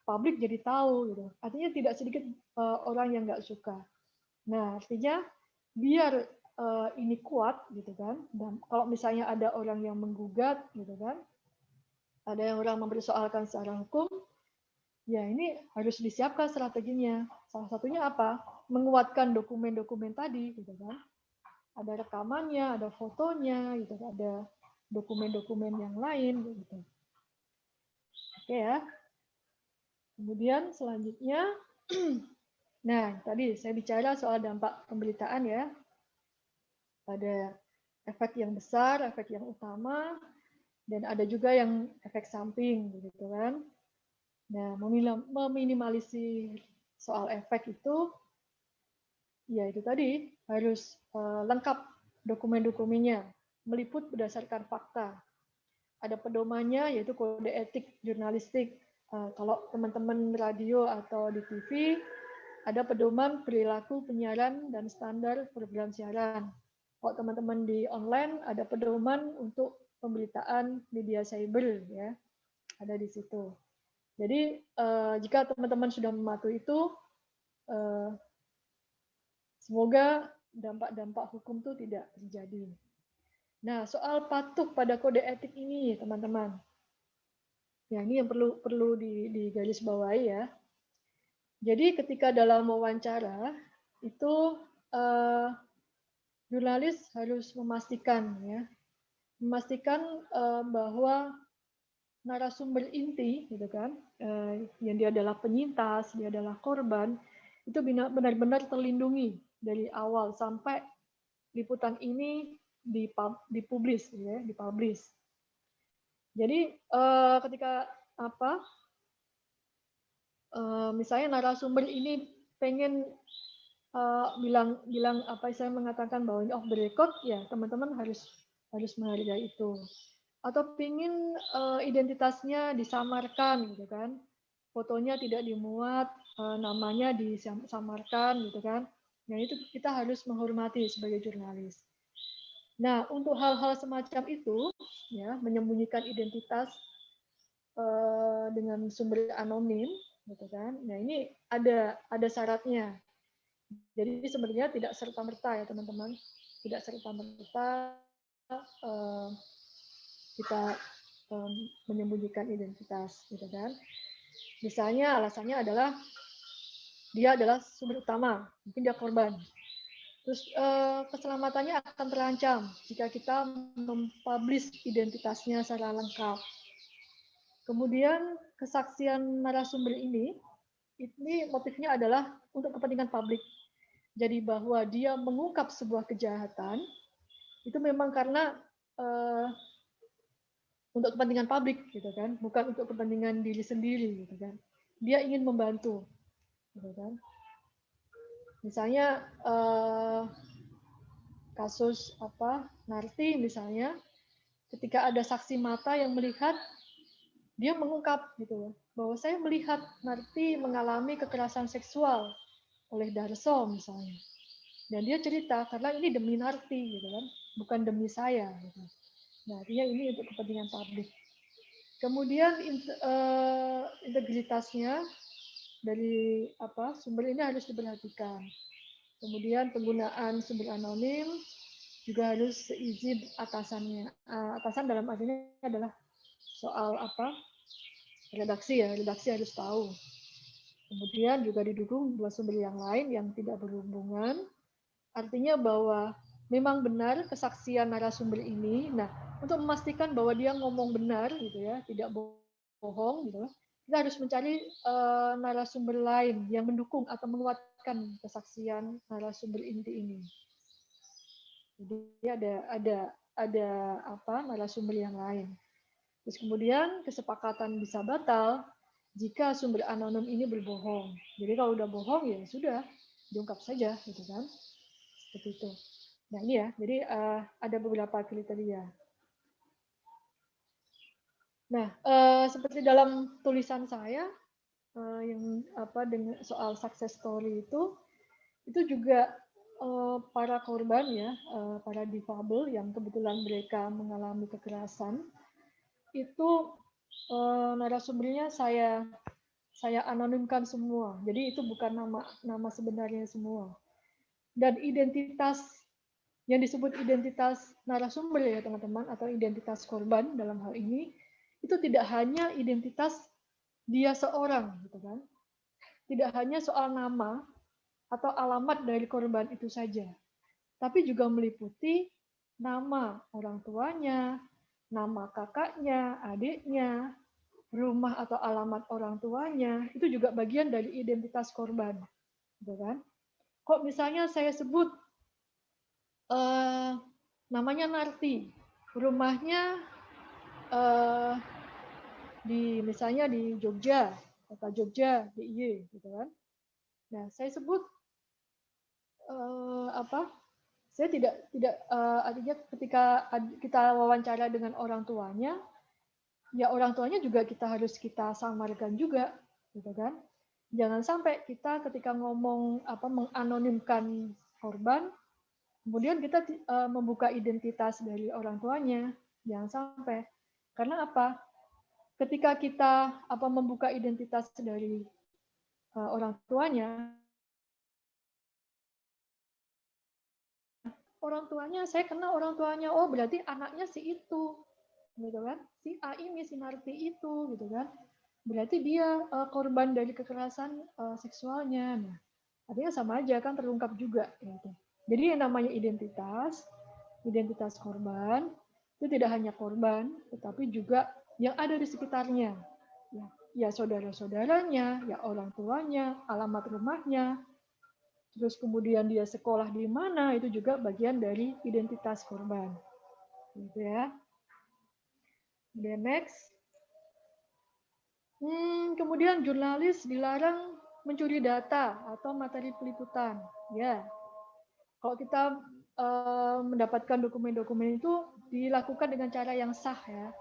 publik jadi tahu gitu. Artinya tidak sedikit uh, orang yang nggak suka. Nah, artinya biar uh, ini kuat gitu kan. Dan kalau misalnya ada orang yang menggugat gitu kan, ada yang orang mempersoalkan secara hukum, ya ini harus disiapkan strateginya. Salah satunya apa? Menguatkan dokumen-dokumen tadi gitu kan. Ada rekamannya, ada fotonya gitu, ada dokumen-dokumen yang lain gitu. Oke ya. Kemudian selanjutnya, nah tadi saya bicara soal dampak pemberitaan ya. Ada efek yang besar, efek yang utama, dan ada juga yang efek samping, begitu kan. Nah, meminimalisir soal efek itu, ya itu tadi harus uh, lengkap dokumen-dokumennya, meliput berdasarkan fakta. Ada pedomannya yaitu kode etik jurnalistik Eh, kalau teman-teman radio atau di TV ada pedoman perilaku penyiaran dan standar program siaran. Kalau teman-teman di online ada pedoman untuk pemberitaan media cyber ya. Ada di situ. Jadi uh, jika teman-teman sudah mematuhi itu uh, semoga dampak-dampak hukum itu tidak terjadi. Nah, soal patuh pada kode etik ini, teman-teman. Ya, ini yang perlu perlu digarisbawahi ya. Jadi ketika dalam wawancara itu uh, jurnalis harus memastikan ya, memastikan uh, bahwa narasumber inti gitu kan, uh, yang dia adalah penyintas, dia adalah korban, itu benar-benar terlindungi dari awal sampai liputan ini dipublis ya, dipublis. Jadi uh, ketika apa uh, misalnya narasumber ini pengen bilang bilang apa saya mengatakan bahwa ini off the record ya teman-teman harus harus menghargai itu atau pengen uh, identitasnya disamarkan gitu kan fotonya tidak dimuat uh, namanya disamarkan gitu kan nah itu kita harus menghormati sebagai jurnalis nah untuk hal-hal semacam itu ya menyembunyikan identitas uh, dengan sumber anonim gitu kan. Nah ini ada ada syaratnya. Jadi sebenarnya tidak serta merta ya teman-teman, tidak serta merta uh, kita um, menyembunyikan identitas, gitu kan. Misalnya alasannya adalah dia adalah sumber utama, mungkin dia korban. Terus uh, keselamatannya akan terancam jika kita mempublish identitasnya secara lengkap. Kemudian kesaksian narasumber ini, ini motifnya adalah untuk kepentingan publik. Jadi bahwa dia mengungkap sebuah kejahatan itu memang karena uh, untuk kepentingan publik gitu kan, bukan untuk kepentingan diri sendiri gitu kan. Dia ingin membantu, gitu kan. Misalnya uh, kasus apa Narti misalnya, ketika ada saksi mata yang melihat dia mengungkap gitu bahwa saya melihat Narti mengalami kekerasan seksual oleh Darso misalnya dan dia cerita karena ini demi Narti gitu kan bukan demi saya gitu. Nah artinya ini untuk kepentingan publik. Kemudian uh, integritasnya dari apa sumber ini harus diperhatikan. Kemudian penggunaan sumber anonim juga harus seizin atasannya. Uh, atasan dalam artinya adalah soal apa redaksi ya redaksi harus tahu. Kemudian juga didukung dua sumber yang lain yang tidak berhubungan. Artinya bahwa memang benar kesaksian narasumber ini nah untuk memastikan bahwa dia ngomong benar gitu ya tidak bohong gitu kita harus mencari uh, narasumber lain yang mendukung atau menguatkan kesaksian narasumber inti ini jadi ada ada ada apa narasumber yang lain Terus kemudian kesepakatan bisa batal jika sumber anonim ini berbohong. Jadi kalau udah bohong ya sudah diungkap saja gitu kan. Seperti itu. Nah ini ya, jadi uh, ada beberapa kriteria. Nah, uh, seperti dalam tulisan saya uh, yang apa dengan soal success story itu, itu juga uh, para korban ya, uh, para difabel yang kebetulan mereka mengalami kekerasan, itu uh, narasumbernya saya saya anonimkan semua. Jadi itu bukan nama nama sebenarnya semua. Dan identitas yang disebut identitas narasumber ya teman-teman atau identitas korban dalam hal ini itu tidak hanya identitas dia seorang gitu kan. Tidak hanya soal nama atau alamat dari korban itu saja. Tapi juga meliputi nama orang tuanya, nama kakaknya, adiknya, rumah atau alamat orang tuanya, itu juga bagian dari identitas korban. Gitu kan? Kok misalnya saya sebut uh, namanya Narti, rumahnya uh, di misalnya di Jogja, kota Jogja, DIY, gitu kan? Nah, saya sebut uh, apa saya tidak tidak uh, artinya ketika kita wawancara dengan orang tuanya ya orang tuanya juga kita harus kita samarkan juga gitu kan jangan sampai kita ketika ngomong apa menganonimkan korban, kemudian kita uh, membuka identitas dari orang tuanya, jangan sampai. Karena apa? Ketika kita apa membuka identitas dari uh, orang tuanya, orang tuanya saya kenal orang tuanya oh berarti anaknya si itu gitu kan si A ini si Narti itu gitu kan berarti dia uh, korban dari kekerasan seksualnya nah artinya sama aja kan terungkap juga gitu jadi yang namanya identitas identitas korban itu tidak hanya korban tetapi juga yang ada di sekitarnya. Ya ya saudara-saudaranya ya orang tuanya alamat rumahnya. Terus kemudian dia sekolah di mana itu juga bagian dari identitas korban. Gitu ya. Kemudian next. Hmm, kemudian jurnalis dilarang mencuri data atau materi peliputan. Ya kalau kita uh, mendapatkan dokumen-dokumen itu dilakukan dengan cara yang sah ya.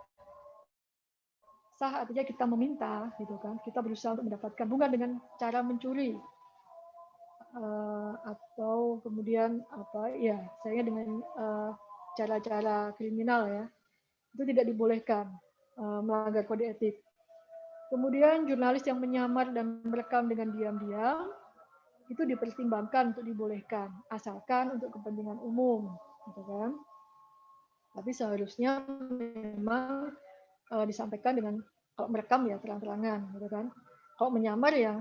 Sah artinya kita meminta gitu kan. Kita berusaha untuk mendapatkan bukan dengan cara mencuri uh, atau kemudian apa ya saya dengan eh, cara-cara kriminal ya. Itu tidak dibolehkan uh, melanggar kode etik. Kemudian jurnalis yang menyamar dan merekam dengan diam-diam itu dipertimbangkan untuk dibolehkan asalkan untuk kepentingan umum, gitu kan? Tapi seharusnya memang uh, disampaikan dengan kalau merekam ya terang-terangan, gitu kan? Kalau menyamar ya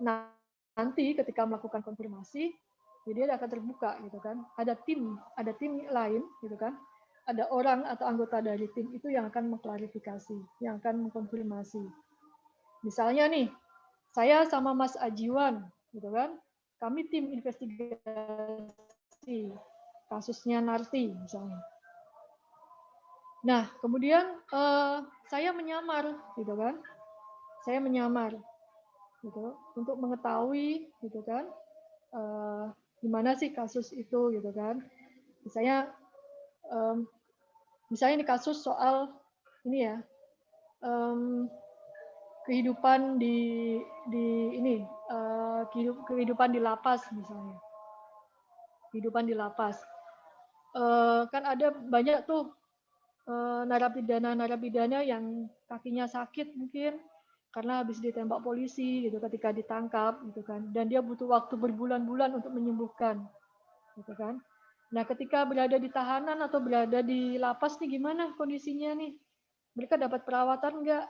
nah nanti ketika melakukan konfirmasi jadi dia akan terbuka gitu kan ada tim ada tim lain gitu kan ada orang atau anggota dari tim itu yang akan mengklarifikasi yang akan mengkonfirmasi misalnya nih saya sama Mas Ajiwan gitu kan? Kami tim investigasi kasusnya Narti misalnya. Nah kemudian eh, saya menyamar gitu kan? Saya menyamar gitu untuk mengetahui gitu kan? Uh, gimana sih kasus itu gitu kan? Misalnya um, misalnya ini kasus soal ini ya um, kehidupan di di ini uh, kehidupan di lapas misalnya. Kehidupan di lapas. Uh, kan ada banyak tuh uh, narapidana narapidana yang kakinya sakit mungkin karena habis ditembak polisi gitu ketika ditangkap gitu kan. Dan dia butuh waktu berbulan-bulan untuk menyembuhkan gitu kan. Nah ketika berada di tahanan atau berada di lapas nih gimana kondisinya nih? Mereka dapat perawatan enggak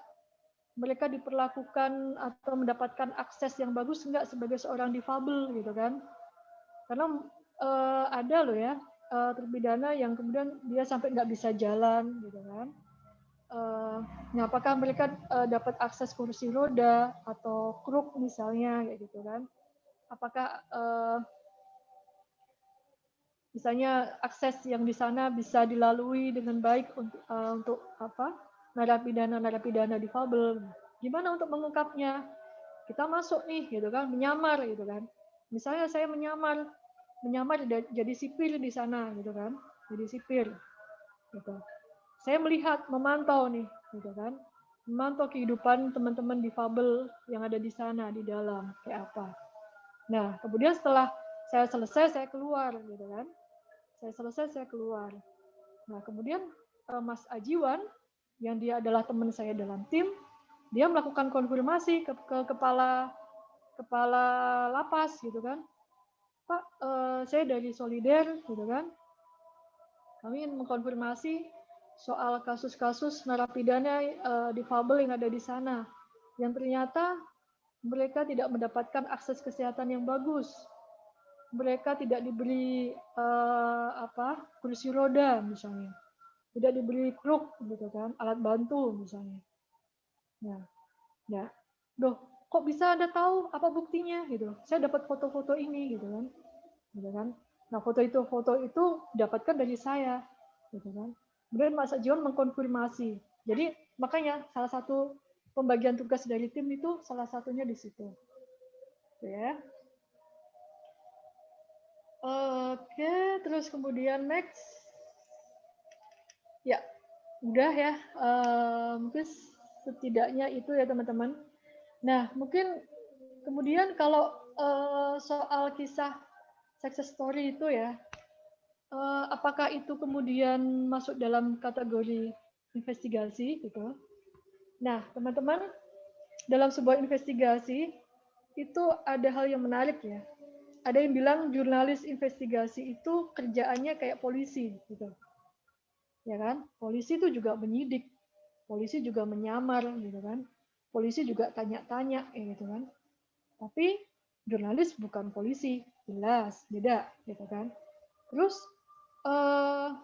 mereka diperlakukan atau mendapatkan akses yang bagus enggak sebagai seorang difabel gitu kan? Karena uh, ada loh ya uh, terpidana yang kemudian dia sampai nggak bisa jalan gitu kan? Uh, nah apakah mereka uh, dapat akses kursi roda atau kruk misalnya kayak gitu kan? Apakah uh, misalnya akses yang di sana bisa dilalui dengan baik untuk uh, untuk apa narapidana narapidana difabel gimana untuk mengungkapnya kita masuk nih gitu kan menyamar gitu kan misalnya saya menyamar menyamar jadi sipir di sana gitu kan jadi sipir gitu saya melihat, memantau nih, gitu kan, memantau kehidupan teman-teman difabel yang ada di sana di dalam kayak apa. Nah, kemudian setelah saya selesai, saya keluar, gitu kan. Saya selesai, saya keluar. Nah, kemudian eh, Mas Ajiwan, yang dia adalah teman saya dalam tim, dia melakukan konfirmasi ke, ke kepala kepala lapas, gitu kan. Pak, eh, saya dari Solider, gitu kan. Kami ingin mengkonfirmasi soal kasus-kasus narapidana uh, difabel yang ada di sana yang ternyata mereka tidak mendapatkan akses kesehatan yang bagus mereka tidak diberi uh, apa kursi roda misalnya tidak diberi kruk gitu kan alat bantu misalnya nah ya doh kok bisa anda tahu apa buktinya gitu saya dapat foto-foto ini gitu kan gitu kan nah foto itu foto itu dapatkan dari saya gitu kan Kemudian Mas John mengkonfirmasi. Jadi makanya salah satu pembagian tugas dari tim itu salah satunya di situ. Ya. Oke, terus kemudian next. Ya, udah ya. Uh, mungkin setidaknya itu ya teman-teman. Nah, mungkin kemudian kalau uh, soal kisah success story itu ya, uh, apakah itu kemudian masuk dalam kategori investigasi gitu? Nah, teman-teman, dalam sebuah investigasi itu ada hal yang menarik ya. Ada yang bilang jurnalis investigasi itu kerjaannya kayak polisi gitu. Ya kan? Polisi itu juga menyidik. Polisi juga menyamar gitu kan? Polisi juga tanya-tanya ya gitu kan? Tapi jurnalis bukan polisi jelas beda gitu kan? Terus uh,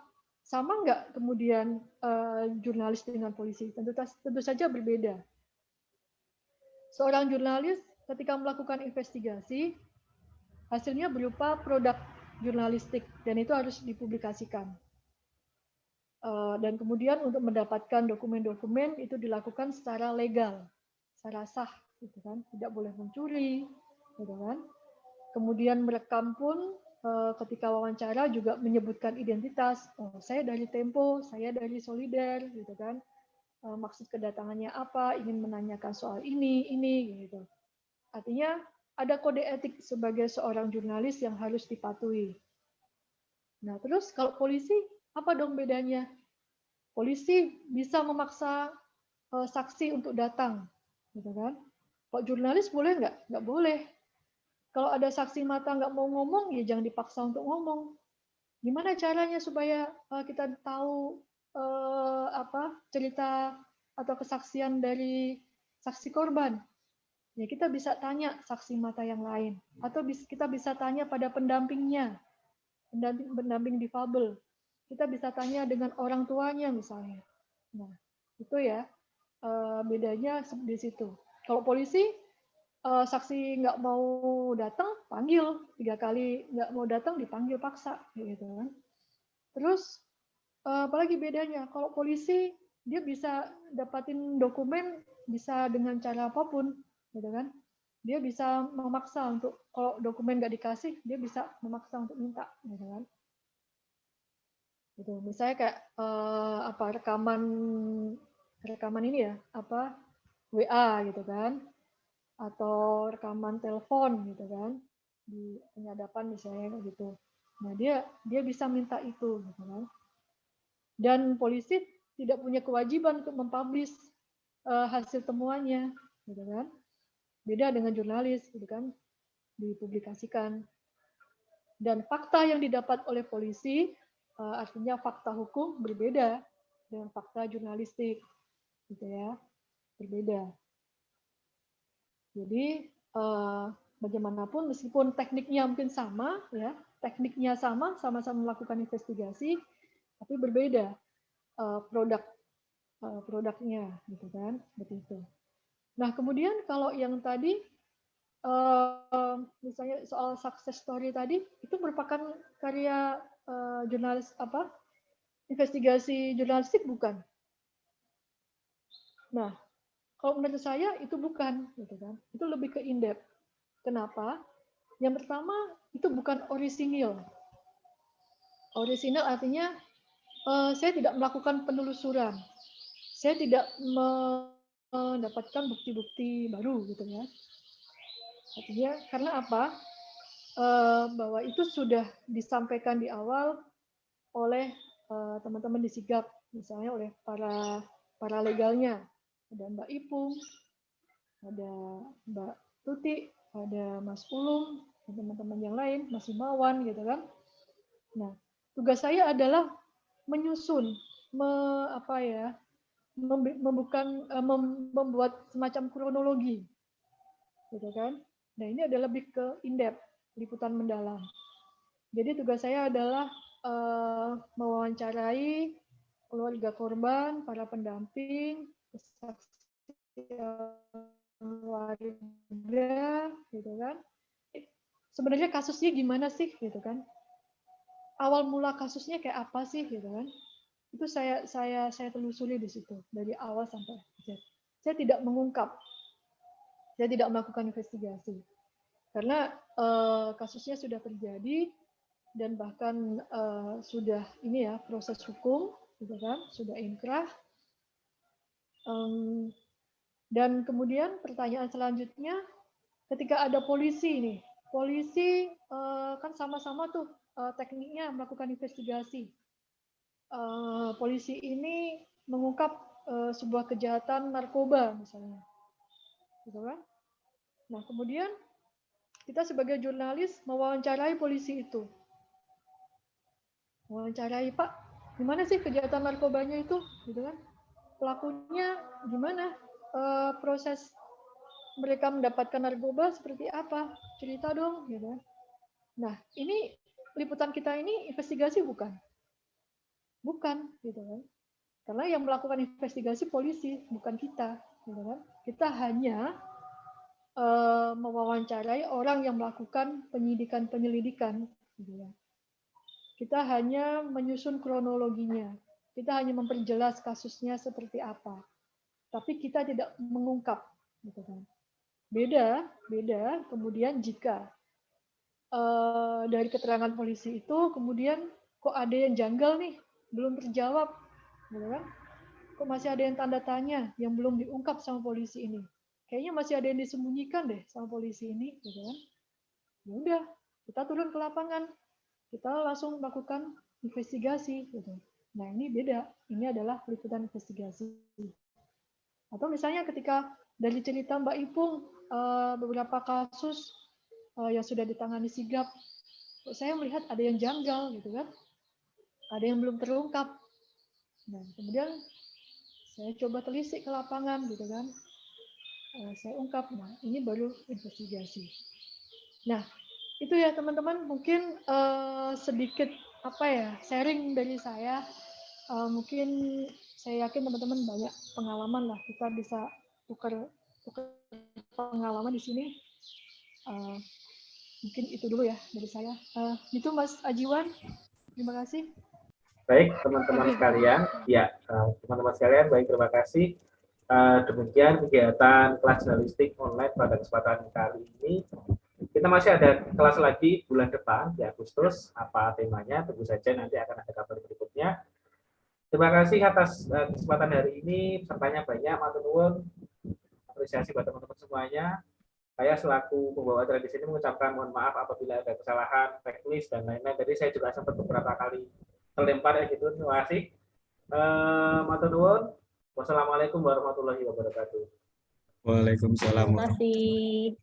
sama nggak kemudian uh, jurnalis dengan polisi? Tentu tentu saja berbeda. Seorang jurnalis ketika melakukan investigasi hasilnya berupa produk jurnalistik dan itu harus dipublikasikan. eh, dan kemudian untuk mendapatkan dokumen-dokumen itu dilakukan secara legal secara sah gitu kan. Tidak boleh mencuri gitu kan. Kemudian merekam pun eh, ketika wawancara juga menyebutkan identitas. Oh saya dari Tempo saya dari Solider gitu kan. Eh, maksud kedatangannya apa ingin menanyakan soal ini ini gitu. Artinya ada kode etik sebagai seorang jurnalis yang harus dipatuhi. Nah terus kalau polisi apa dong bedanya polisi bisa memaksa eh, saksi untuk datang gitu kan? Kok jurnalis boleh nggak? Nggak boleh. Kalau ada saksi mata nggak mau ngomong, ya jangan dipaksa untuk ngomong. Gimana caranya supaya uh, kita tahu uh, apa cerita atau kesaksian dari saksi korban? Ya kita bisa tanya saksi mata yang lain, atau kita bisa tanya pada pendampingnya, pendamping pendamping difabel. Kita bisa tanya dengan orang tuanya misalnya. Nah itu ya uh, bedanya di situ. Kalau polisi uh, saksi nggak mau datang panggil tiga kali nggak mau datang dipanggil paksa gitu kan. Terus uh, apalagi bedanya kalau polisi dia bisa dapatin dokumen bisa dengan cara apa pun gitu kan. Dia bisa memaksa untuk kalau dokumen nggak dikasih dia bisa memaksa untuk minta gitu kan gitu. Misalnya kayak uh, apa rekaman rekaman ini ya apa WA gitu kan atau rekaman telepon gitu kan di penyadapan misalnya kayak gitu. Nah dia dia bisa minta itu gitu kan. Dan polisi tidak punya kewajiban untuk mempublish uh, hasil temuannya gitu kan. Beda dengan jurnalis gitu kan dipublikasikan. Dan fakta yang didapat oleh polisi artinya fakta hukum berbeda dengan fakta jurnalistik gitu ya berbeda. Jadi eh, bagaimanapun meskipun tekniknya mungkin sama ya tekniknya sama sama-sama melakukan investigasi tapi berbeda eh, produk eh, produknya gitu kan seperti itu. Nah kemudian kalau yang tadi eh, misalnya soal success story tadi itu merupakan karya eh, jurnalis apa investigasi jurnalistik bukan Nah, kalau menurut saya itu bukan, gitu kan? Itu lebih ke in-depth. Kenapa? Yang pertama, itu bukan orisinil. Orisinil artinya uh, saya tidak melakukan penelusuran. Saya tidak mendapatkan bukti-bukti baru, gitu ya. Artinya karena apa? Uh, bahwa itu sudah disampaikan di awal oleh eh, teman-teman di sigap, misalnya oleh para para legalnya ada Mbak Ipung, ada Mbak Tuti, ada Mas dan teman-teman yang lain, Mas Himawan gitu kan. Nah, tugas saya adalah menyusun, me, apa ya, membukan, eh, mem, membuat semacam kronologi, gitu kan. Nah, ini adalah lebih ke in-depth, liputan mendalam. Jadi tugas saya adalah uh, mewawancarai keluarga korban, para pendamping, kesaksian warga gitu kan. Sebenarnya kasusnya gimana sih gitu kan? Awal mula kasusnya kayak apa sih gitu kan? Itu saya saya saya telusuri di situ dari awal sampai akhir. Saya tidak mengungkap. Saya tidak melakukan investigasi karena uh, kasusnya sudah terjadi dan bahkan uh, sudah ini ya proses hukum gitu kan sudah inkrah um, Dan kemudian pertanyaan selanjutnya, ketika ada polisi nih, polisi eh, kan sama-sama tuh eh, tekniknya melakukan investigasi. Eh, polisi ini mengungkap eh, sebuah kejahatan narkoba misalnya, gitu kan? Nah kemudian kita sebagai jurnalis mewawancarai polisi itu, mewawancarai Pak, gimana sih kejahatan narkobanya itu, gitu kan? Pelakunya gimana? Eh, proses mereka mendapatkan narkoba seperti apa? Cerita dong, gitu kan. Nah, ini liputan kita ini investigasi bukan? Bukan, gitu kan. Karena yang melakukan investigasi polisi, bukan kita, gitu kan. Kita hanya uh, mewawancarai orang yang melakukan penyidikan-penyelidikan, gitu kan. Kita hanya menyusun kronologinya. Kita hanya memperjelas kasusnya seperti apa. Tapi kita tidak mengungkap, gitu kan Beda, beda. Kemudian jika uh, dari keterangan polisi itu kemudian kok ada yang janggal nih, belum terjawab, gitu kan? Kok masih ada yang tanda tanya yang belum diungkap sama polisi ini? Kayaknya masih ada yang disembunyikan deh sama polisi ini, gitu kan? Ya udah, kita turun ke lapangan, kita langsung melakukan investigasi, gitu. Nah ini beda, ini adalah liputan investigasi. Atau misalnya ketika dari cerita Mbak Ipung uh, beberapa kasus uh, yang sudah ditangani sigap, saya melihat ada yang janggal gitu kan, ada yang belum terungkap. Nah, kemudian saya coba telisik ke lapangan gitu kan, saya ungkap, nah ini baru investigasi. Nah, itu ya teman-teman mungkin uh, sedikit apa ya sharing dari saya. Uh, mungkin saya yakin teman-teman banyak pengalaman lah kita bisa tukar tukar pengalaman di sini. Uh, mungkin itu dulu ya dari saya. Uh, itu Mas Ajiwan, terima kasih. Baik teman-teman sekalian, ya teman-teman sekalian, baik terima kasih. Uh, demikian kegiatan kelas jurnalistik online pada kesempatan kali ini. Kita masih ada kelas lagi bulan depan di Agustus. Apa temanya? Tunggu saja nanti akan ada kabar berikutnya. Terima kasih atas uh, kesempatan hari ini. Pesertanya banyak, matur nuwun apresiasi buat teman-teman semuanya. Saya selaku pembawa acara di sini mengucapkan mohon maaf apabila ada kesalahan teknis dan lain-lain. Jadi saya juga sempat beberapa kali terlempar ya gitu. Terima kasih. Uh, Matur nuwun. Wassalamualaikum warahmatullahi wabarakatuh. Waalaikumsalam. Terima kasih.